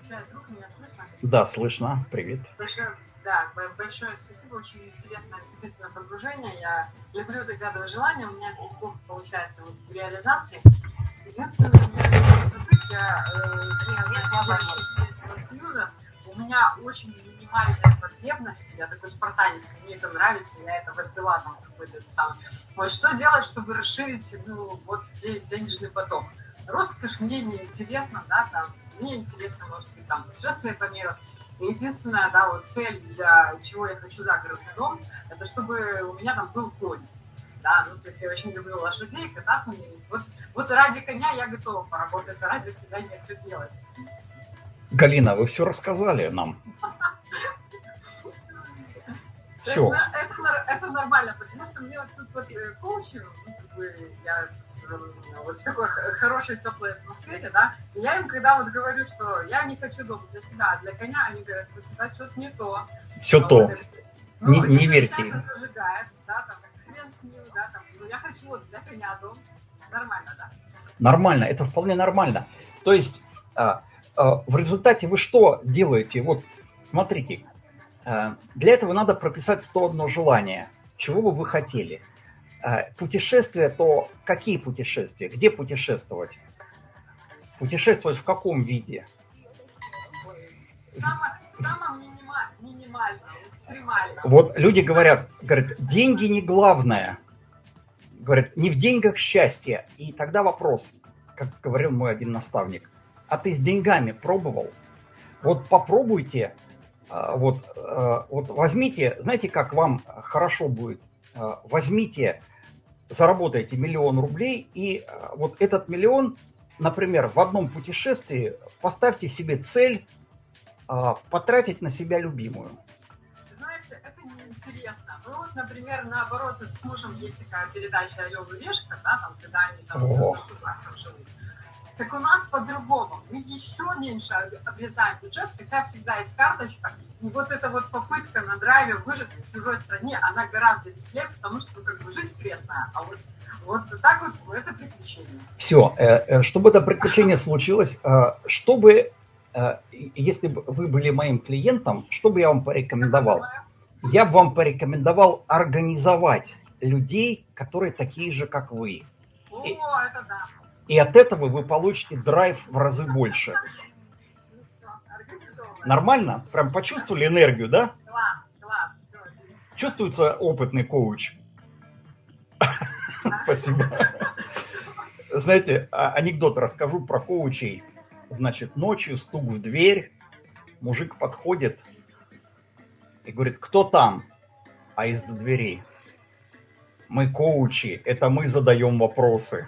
F: Сейчас звук меня слышно?
B: Да, слышно. Привет.
F: Большое, да, большое спасибо. Очень интересное действительно погружение. Я люблю загадывать желания. У меня это легко получается вот в реализации. Единственное, у меня все затык, я э, из Союза, у меня очень минимальная потребность, я такой спартанец, мне это нравится, я это возбила там какой-то сам. Вот что делать, чтобы расширить, ну, вот денежный поток? Роскошь мне не интересно, да, там, мне интересно, может быть, там, путешествие по миру. единственная, да, вот цель, для чего я хочу загородный дом, это чтобы у меня там был конь. Да, ну, то есть я очень люблю лошадей, кататься них. Вот, вот ради коня я готова поработать, а ради себя нет что делать.
B: Галина, вы все рассказали нам. Все.
F: есть, это, это нормально, потому что мне вот тут вот э, коучинг, ну, как бы, я вот в такой хорошей, теплой атмосфере, да, и я им когда вот говорю, что я не хочу дом для себя, а для коня, они говорят, у тебя что-то не то.
B: Все
F: А
B: то.
F: вот
B: Не-
F: ну,
B: не
F: если
B: верьте им.
F: зажигает, да, там, хрен с ним, да, там, ну, я хочу вот для коня дом, нормально, да.
B: Нормально, это вполне нормально. То есть а, а, в результате вы что делаете? Вот смотрите, а, для этого надо прописать 101 желание. Чего бы вы хотели? А, Путешествия, то какие путешествия? Где путешествовать? Путешествовать в каком виде?
F: Само, самом минима, минимальном, экстремальном.
B: Вот люди говорят, говорят, деньги не главное. Говорят, не в деньгах счастье. И тогда вопрос, как говорил мой один наставник, а ты с деньгами пробовал? Вот попробуйте, вот, а, вот возьмите, знаете, как вам хорошо будет? А, Возьмите, заработайте миллион рублей, и а, вот этот миллион, например, в одном путешествии поставьте себе цель а, потратить на себя любимую.
F: Знаете, это неинтересно. Ну вот, например, наоборот, с мужем есть такая передача «Орел и решка», да, там, когда они там
B: О.
F: за 100 баксов живут. Так у нас по-другому. Мы еще меньше об- обрезаем бюджет, хотя всегда есть карточка. И вот эта вот попытка на драйве выжить в чужой стране, она гораздо веселее, потому что как бы жизнь пресная. А вот, вот так вот это приключение.
B: Все, э, чтобы это приключение случилось, э, чтобы, э, если бы вы были моим клиентом, что бы я вам порекомендовал? Я бы вам порекомендовал организовать людей, которые такие же, как вы.
F: О, это да.
B: И от этого вы получите драйв в разы больше. Нормально? Прям почувствовали энергию, да? Чувствуется опытный коуч. Спасибо. Знаете, а- анекдот расскажу про коучей. Значит, ночью стук в дверь, мужик подходит и говорит, кто там? А из-за двери. Мы коучи, это мы задаем вопросы.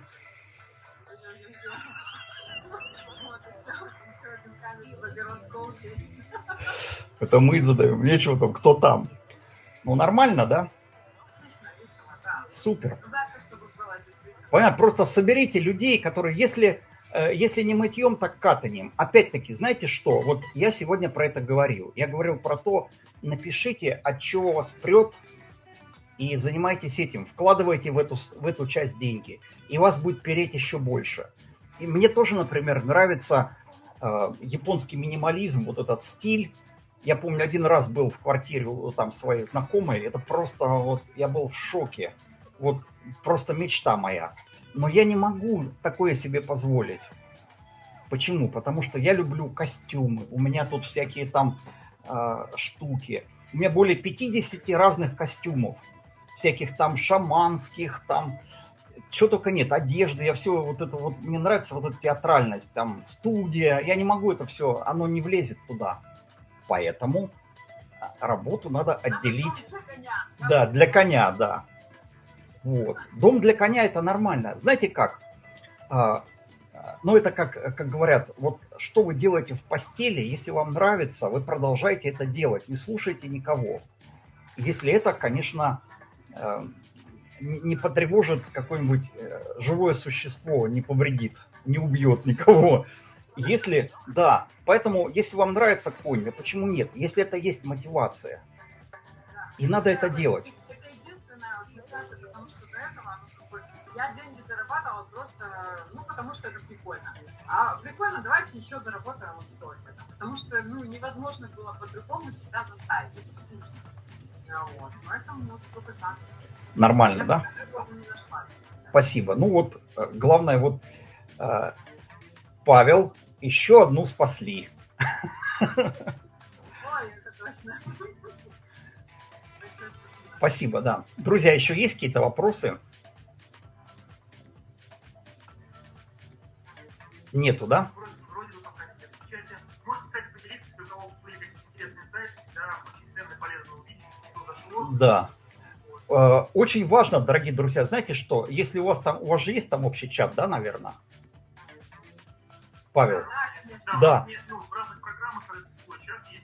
B: Это мы задаем. Нечего там, кто там. Ну, нормально, да? Супер. Понятно, просто соберите людей, которые, если, э, если не мытьем, так катанием. Опять-таки, знаете что? Вот я сегодня про это говорил. Я говорил про то, напишите, от чего вас прет, и занимайтесь этим. Вкладывайте в эту, в эту часть деньги, и вас будет переть еще больше. И мне тоже, например, нравится э, японский минимализм, вот этот стиль. Я помню, один раз был в квартире у там своей знакомой, это просто вот, я был в шоке. Вот просто мечта моя. Но я не могу такое себе позволить. Почему? Потому что я люблю костюмы. У меня тут всякие там а, штуки. У меня более 50 разных костюмов. Всяких там шаманских, там чего только нет, одежды, я все вот это вот, мне нравится вот эта театральность, там студия, я не могу это все, оно не влезет туда. Поэтому а, работу надо отделить.
F: А потом для коня.
B: Да, для коня, да. Вот. Дом для коня это нормально. Знаете как? А, а, ну, это как, как говорят, вот что вы делаете в постели, если вам нравится, вы продолжайте это делать, не слушайте никого. Если это, конечно, не не потревожит какое-нибудь э, живое существо, не повредит, не убьет никого. Если, да, поэтому, если вам нравится конь, да почему нет? Если это есть мотивация, и надо это делать.
F: Это единственная мотивация, потому что до этого, я деньги зарабатывала просто, ну, потому что это прикольно. А прикольно, давайте еще заработаем вот столько. Потому что, ну, невозможно было по-другому себя заставить, это скучно. А Вот, поэтому вот только так.
B: Нормально,
F: Я
B: да? Спасибо. Ну вот, э, главное, вот э, Павел, еще одну спасли.
F: Спасибо.
B: Да. Друзья, еще есть какие-то вопросы? Нету, да? Да. Э, Очень важно, дорогие друзья, знаете что, если у вас там, у вас же есть там общий чат, да, наверное?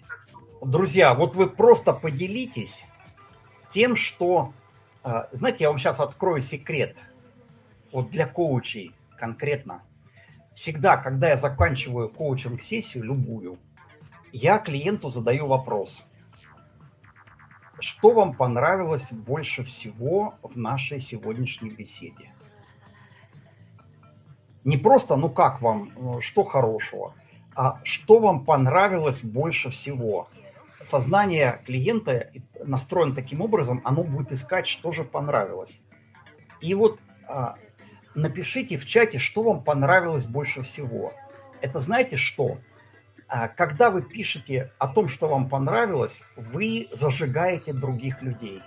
D: Так что...
B: Друзья, вот вы просто поделитесь, Тем, что, э, знаете, я вам сейчас открою секрет. Вот для коучей конкретно. Всегда, когда я заканчиваю коучинг-сессию, любую, я клиенту задаю вопрос. Что вам понравилось больше всего в нашей сегодняшней беседе? Не просто, ну как вам, что хорошего, а что вам понравилось больше всего. Сознание клиента настроено таким образом, оно будет искать, что же понравилось. И вот а, напишите в чате, что вам понравилось больше всего. Это знаете что? А, когда вы пишете о том, что вам понравилось, вы зажигаете других людей.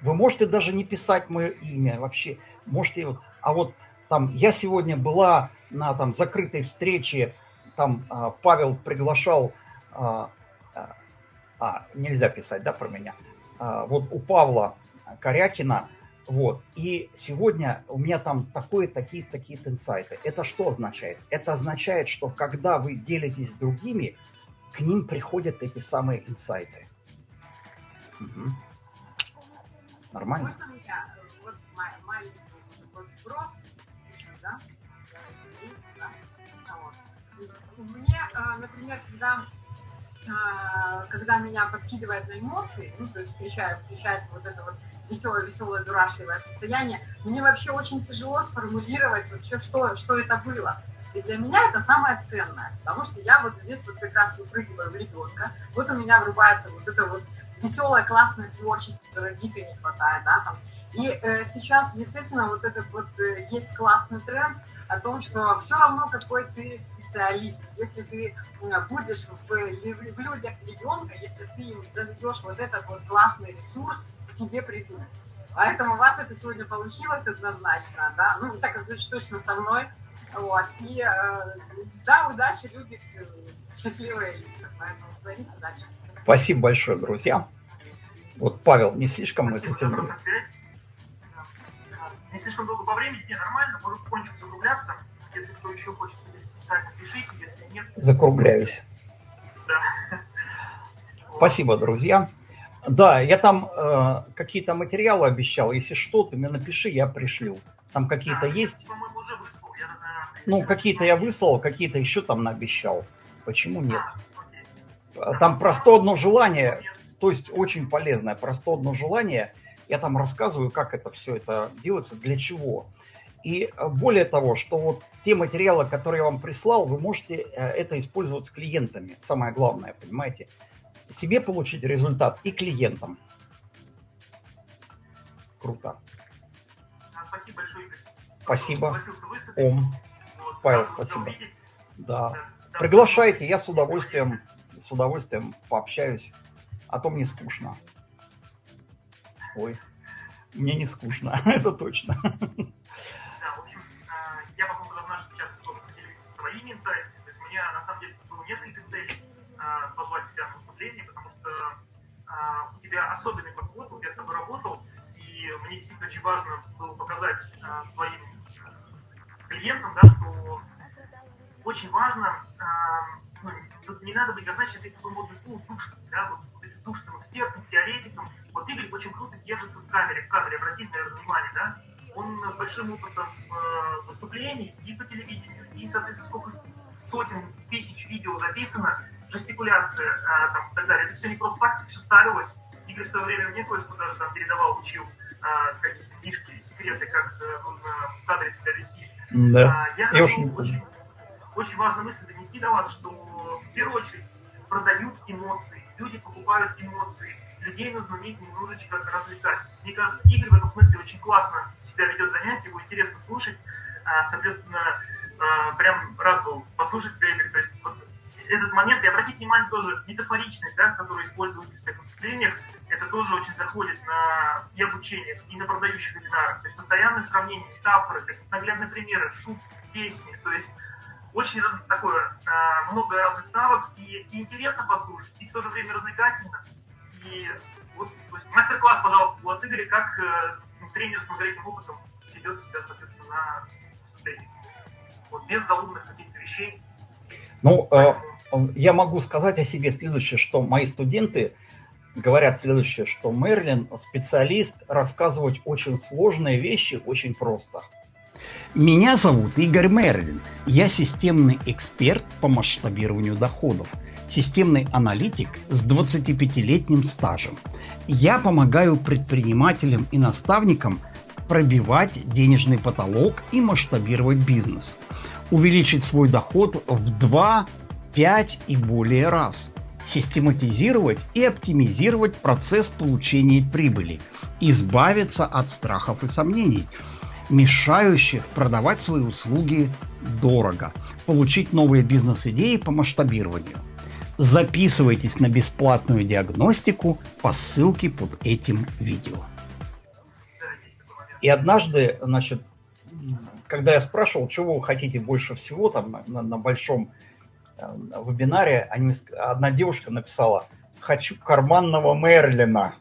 B: Вы можете даже не писать мое имя вообще. Можете вот, а вот там я сегодня была на там закрытой встрече, там а, Павел приглашал, а, а, а, нельзя писать, да, про меня. А, вот у Павла Корякина, вот, и сегодня у меня там такое, такие, такие инсайты. Это что означает? Это означает, что когда вы делитесь с другими, к ним приходят эти самые инсайты. Угу. Нормально?
F: Можно меня вот маленький вброс например, когда, а, когда меня подкидывает на эмоции, ну, то есть включаю, включается вот это вот веселое, веселое, дурашливое состояние, мне вообще очень тяжело сформулировать вообще, что, что это было. И для меня это самое ценное, потому что я вот здесь вот как раз выпрыгиваю в ребенка, вот у меня врубается вот это вот веселое, классное творчество, которое дико не хватает, да, там. И э, сейчас действительно вот этот вот э, есть классный тренд о том, что все равно какой ты специалист, если ты будешь в, в людях ребенка, если ты им даешь вот этот вот классный ресурс, к тебе придут. Поэтому у вас это сегодня получилось однозначно, да, ну, во всяком случае, точно со мной, вот, и, э, да, удачи любит э, счастливые лица, поэтому творите дальше.
B: Спасибо большое, друзья. Вот, Павел, не слишком мы затянули.
D: Не слишком долго по времени, не, нормально, может потихонечку закругляться. Если кто еще хочет специально пишите, если нет...
B: Закругляюсь.
D: Да.
B: Спасибо, друзья. Да, я там э, какие-то материалы обещал. Если что, ты мне напиши, я пришлю. Там какие-то
D: да,
B: есть.
D: По-моему, уже выслал. Я,
B: ну, какие-то я выслал, какие-то еще там наобещал. Почему нет? Там просто одно желание, то есть очень полезное, просто одно желание. Я там рассказываю, как это все это делается, для чего. И э, более того, что вот те материалы, которые я вам прислал, вы можете э, это использовать с клиентами. Самое главное, понимаете? Себе получить результат и клиентам. Круто.
D: Спасибо большое, Игорь.
B: Спасибо. Ом. Вот, Павел, спасибо. Да. да. Приглашайте, я с удовольствием с удовольствием пообщаюсь, а то мне скучно. Ой, мне не скучно, это точно.
D: Да, в общем, а, я по поводу наших чат тоже поделюсь своими инсайтами. То есть у меня на самом деле было несколько целей а, позвать тебя на выступление, потому что а, у тебя особенный подход, вот я с тобой работал, и мне действительно очень важно было показать своим клиентам, да, что очень важно ну, не надо быть, как знаешь, сейчас я такой модный слово душным, да, вот душным экспертом, теоретиком. Вот Игорь очень круто держится в камере, в кадре, обратите, наверное, внимание, да. Он с большим опытом э, выступлений и по телевидению, и, соответственно, сколько сотен тысяч видео записано, жестикуляция э, там, и так далее. Это все не просто так, все ставилось. Игорь в свое время мне кое-что даже там передавал, учил э, какие-то книжки, секреты, как э, нужно в кадре себя вести.
B: Да.
D: А, я хочу очень, очень важную мысль донести до вас, что в первую очередь продают эмоции, люди покупают эмоции, людей нужно уметь немножечко развлекать. Мне кажется, Игорь в этом смысле очень классно себя ведет занятие, его интересно слушать, а, соответственно, а, прям рад был послушать тебя, Игорь, то есть вот этот момент, и обратите внимание тоже, метафоричность, да, которую используют в всех выступлениях, это тоже очень заходит на и обучение, и на продающих вебинарах. То есть постоянное сравнение, метафоры, наглядные примеры, шутки, песни. То есть очень раз, такое, а, много разных ставок, и, и интересно послушать, и в то же время развлекательно. И вот мастер-класс, пожалуйста, был от Игоря, как э, тренер с многолетним опытом ведет себя, соответственно, на выступлении. Вот, без заумных каких-то вещей.
B: Ну, э, я могу сказать о себе следующее, что мои студенты, говорят следующее, что Мерлин специалист рассказывать очень сложные вещи очень просто.
C: Меня зовут Игорь Мерлин. Я системный эксперт по масштабированию доходов, системный аналитик с 25-летним стажем. Я помогаю предпринимателям и наставникам пробивать денежный потолок и масштабировать бизнес. Увеличить свой доход в 2, 5 и более раз. Систематизировать и оптимизировать процесс получения прибыли. Избавиться от страхов и сомнений – мешающих продавать свои услуги дорого, получить новые бизнес-идеи по масштабированию. Записывайтесь на бесплатную диагностику по ссылке под этим видео.
B: И однажды, значит, когда я спрашивал, чего вы хотите больше всего там на, на большом э, вебинаре, они, одна девушка написала «Хочу карманного Мерлина»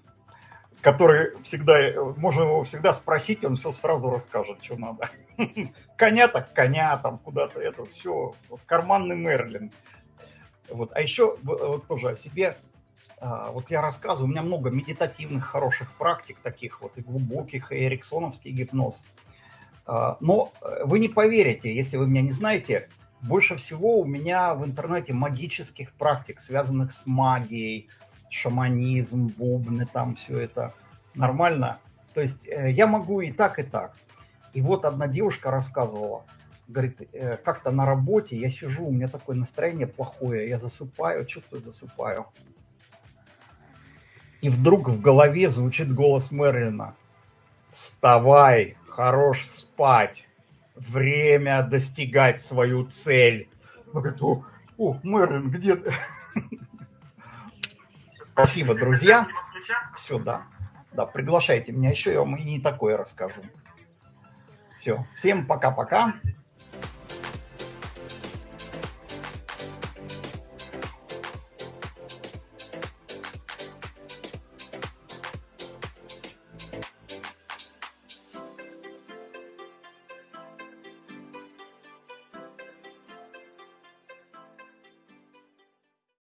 B: который всегда, можно его всегда спросить, он все сразу расскажет, что надо. Коня так коня, там куда-то это, все. Карманный Мерлин. Вот. А еще вот тоже о себе. А, вот я рассказываю, у меня много медитативных хороших практик таких вот и глубоких, и эриксоновский гипноз. А, но э, вы не поверите, если вы меня не знаете, больше всего у меня в интернете магических практик, связанных с магией, шаманизм, бубны, там все это нормально. То есть э, я могу и так, и так. И вот одна девушка рассказывала, говорит, э, как-то на работе я сижу, у меня такое настроение плохое, я засыпаю, чувствую, засыпаю. И вдруг в голове звучит голос Мерлина. Вставай, хорош спать, время достигать свою цель. Она говорит, о, о Мерлин, где ты? Спасибо, друзья. Все, да. Да, приглашайте меня еще, я вам и не такое расскажу. Все, всем пока-пока.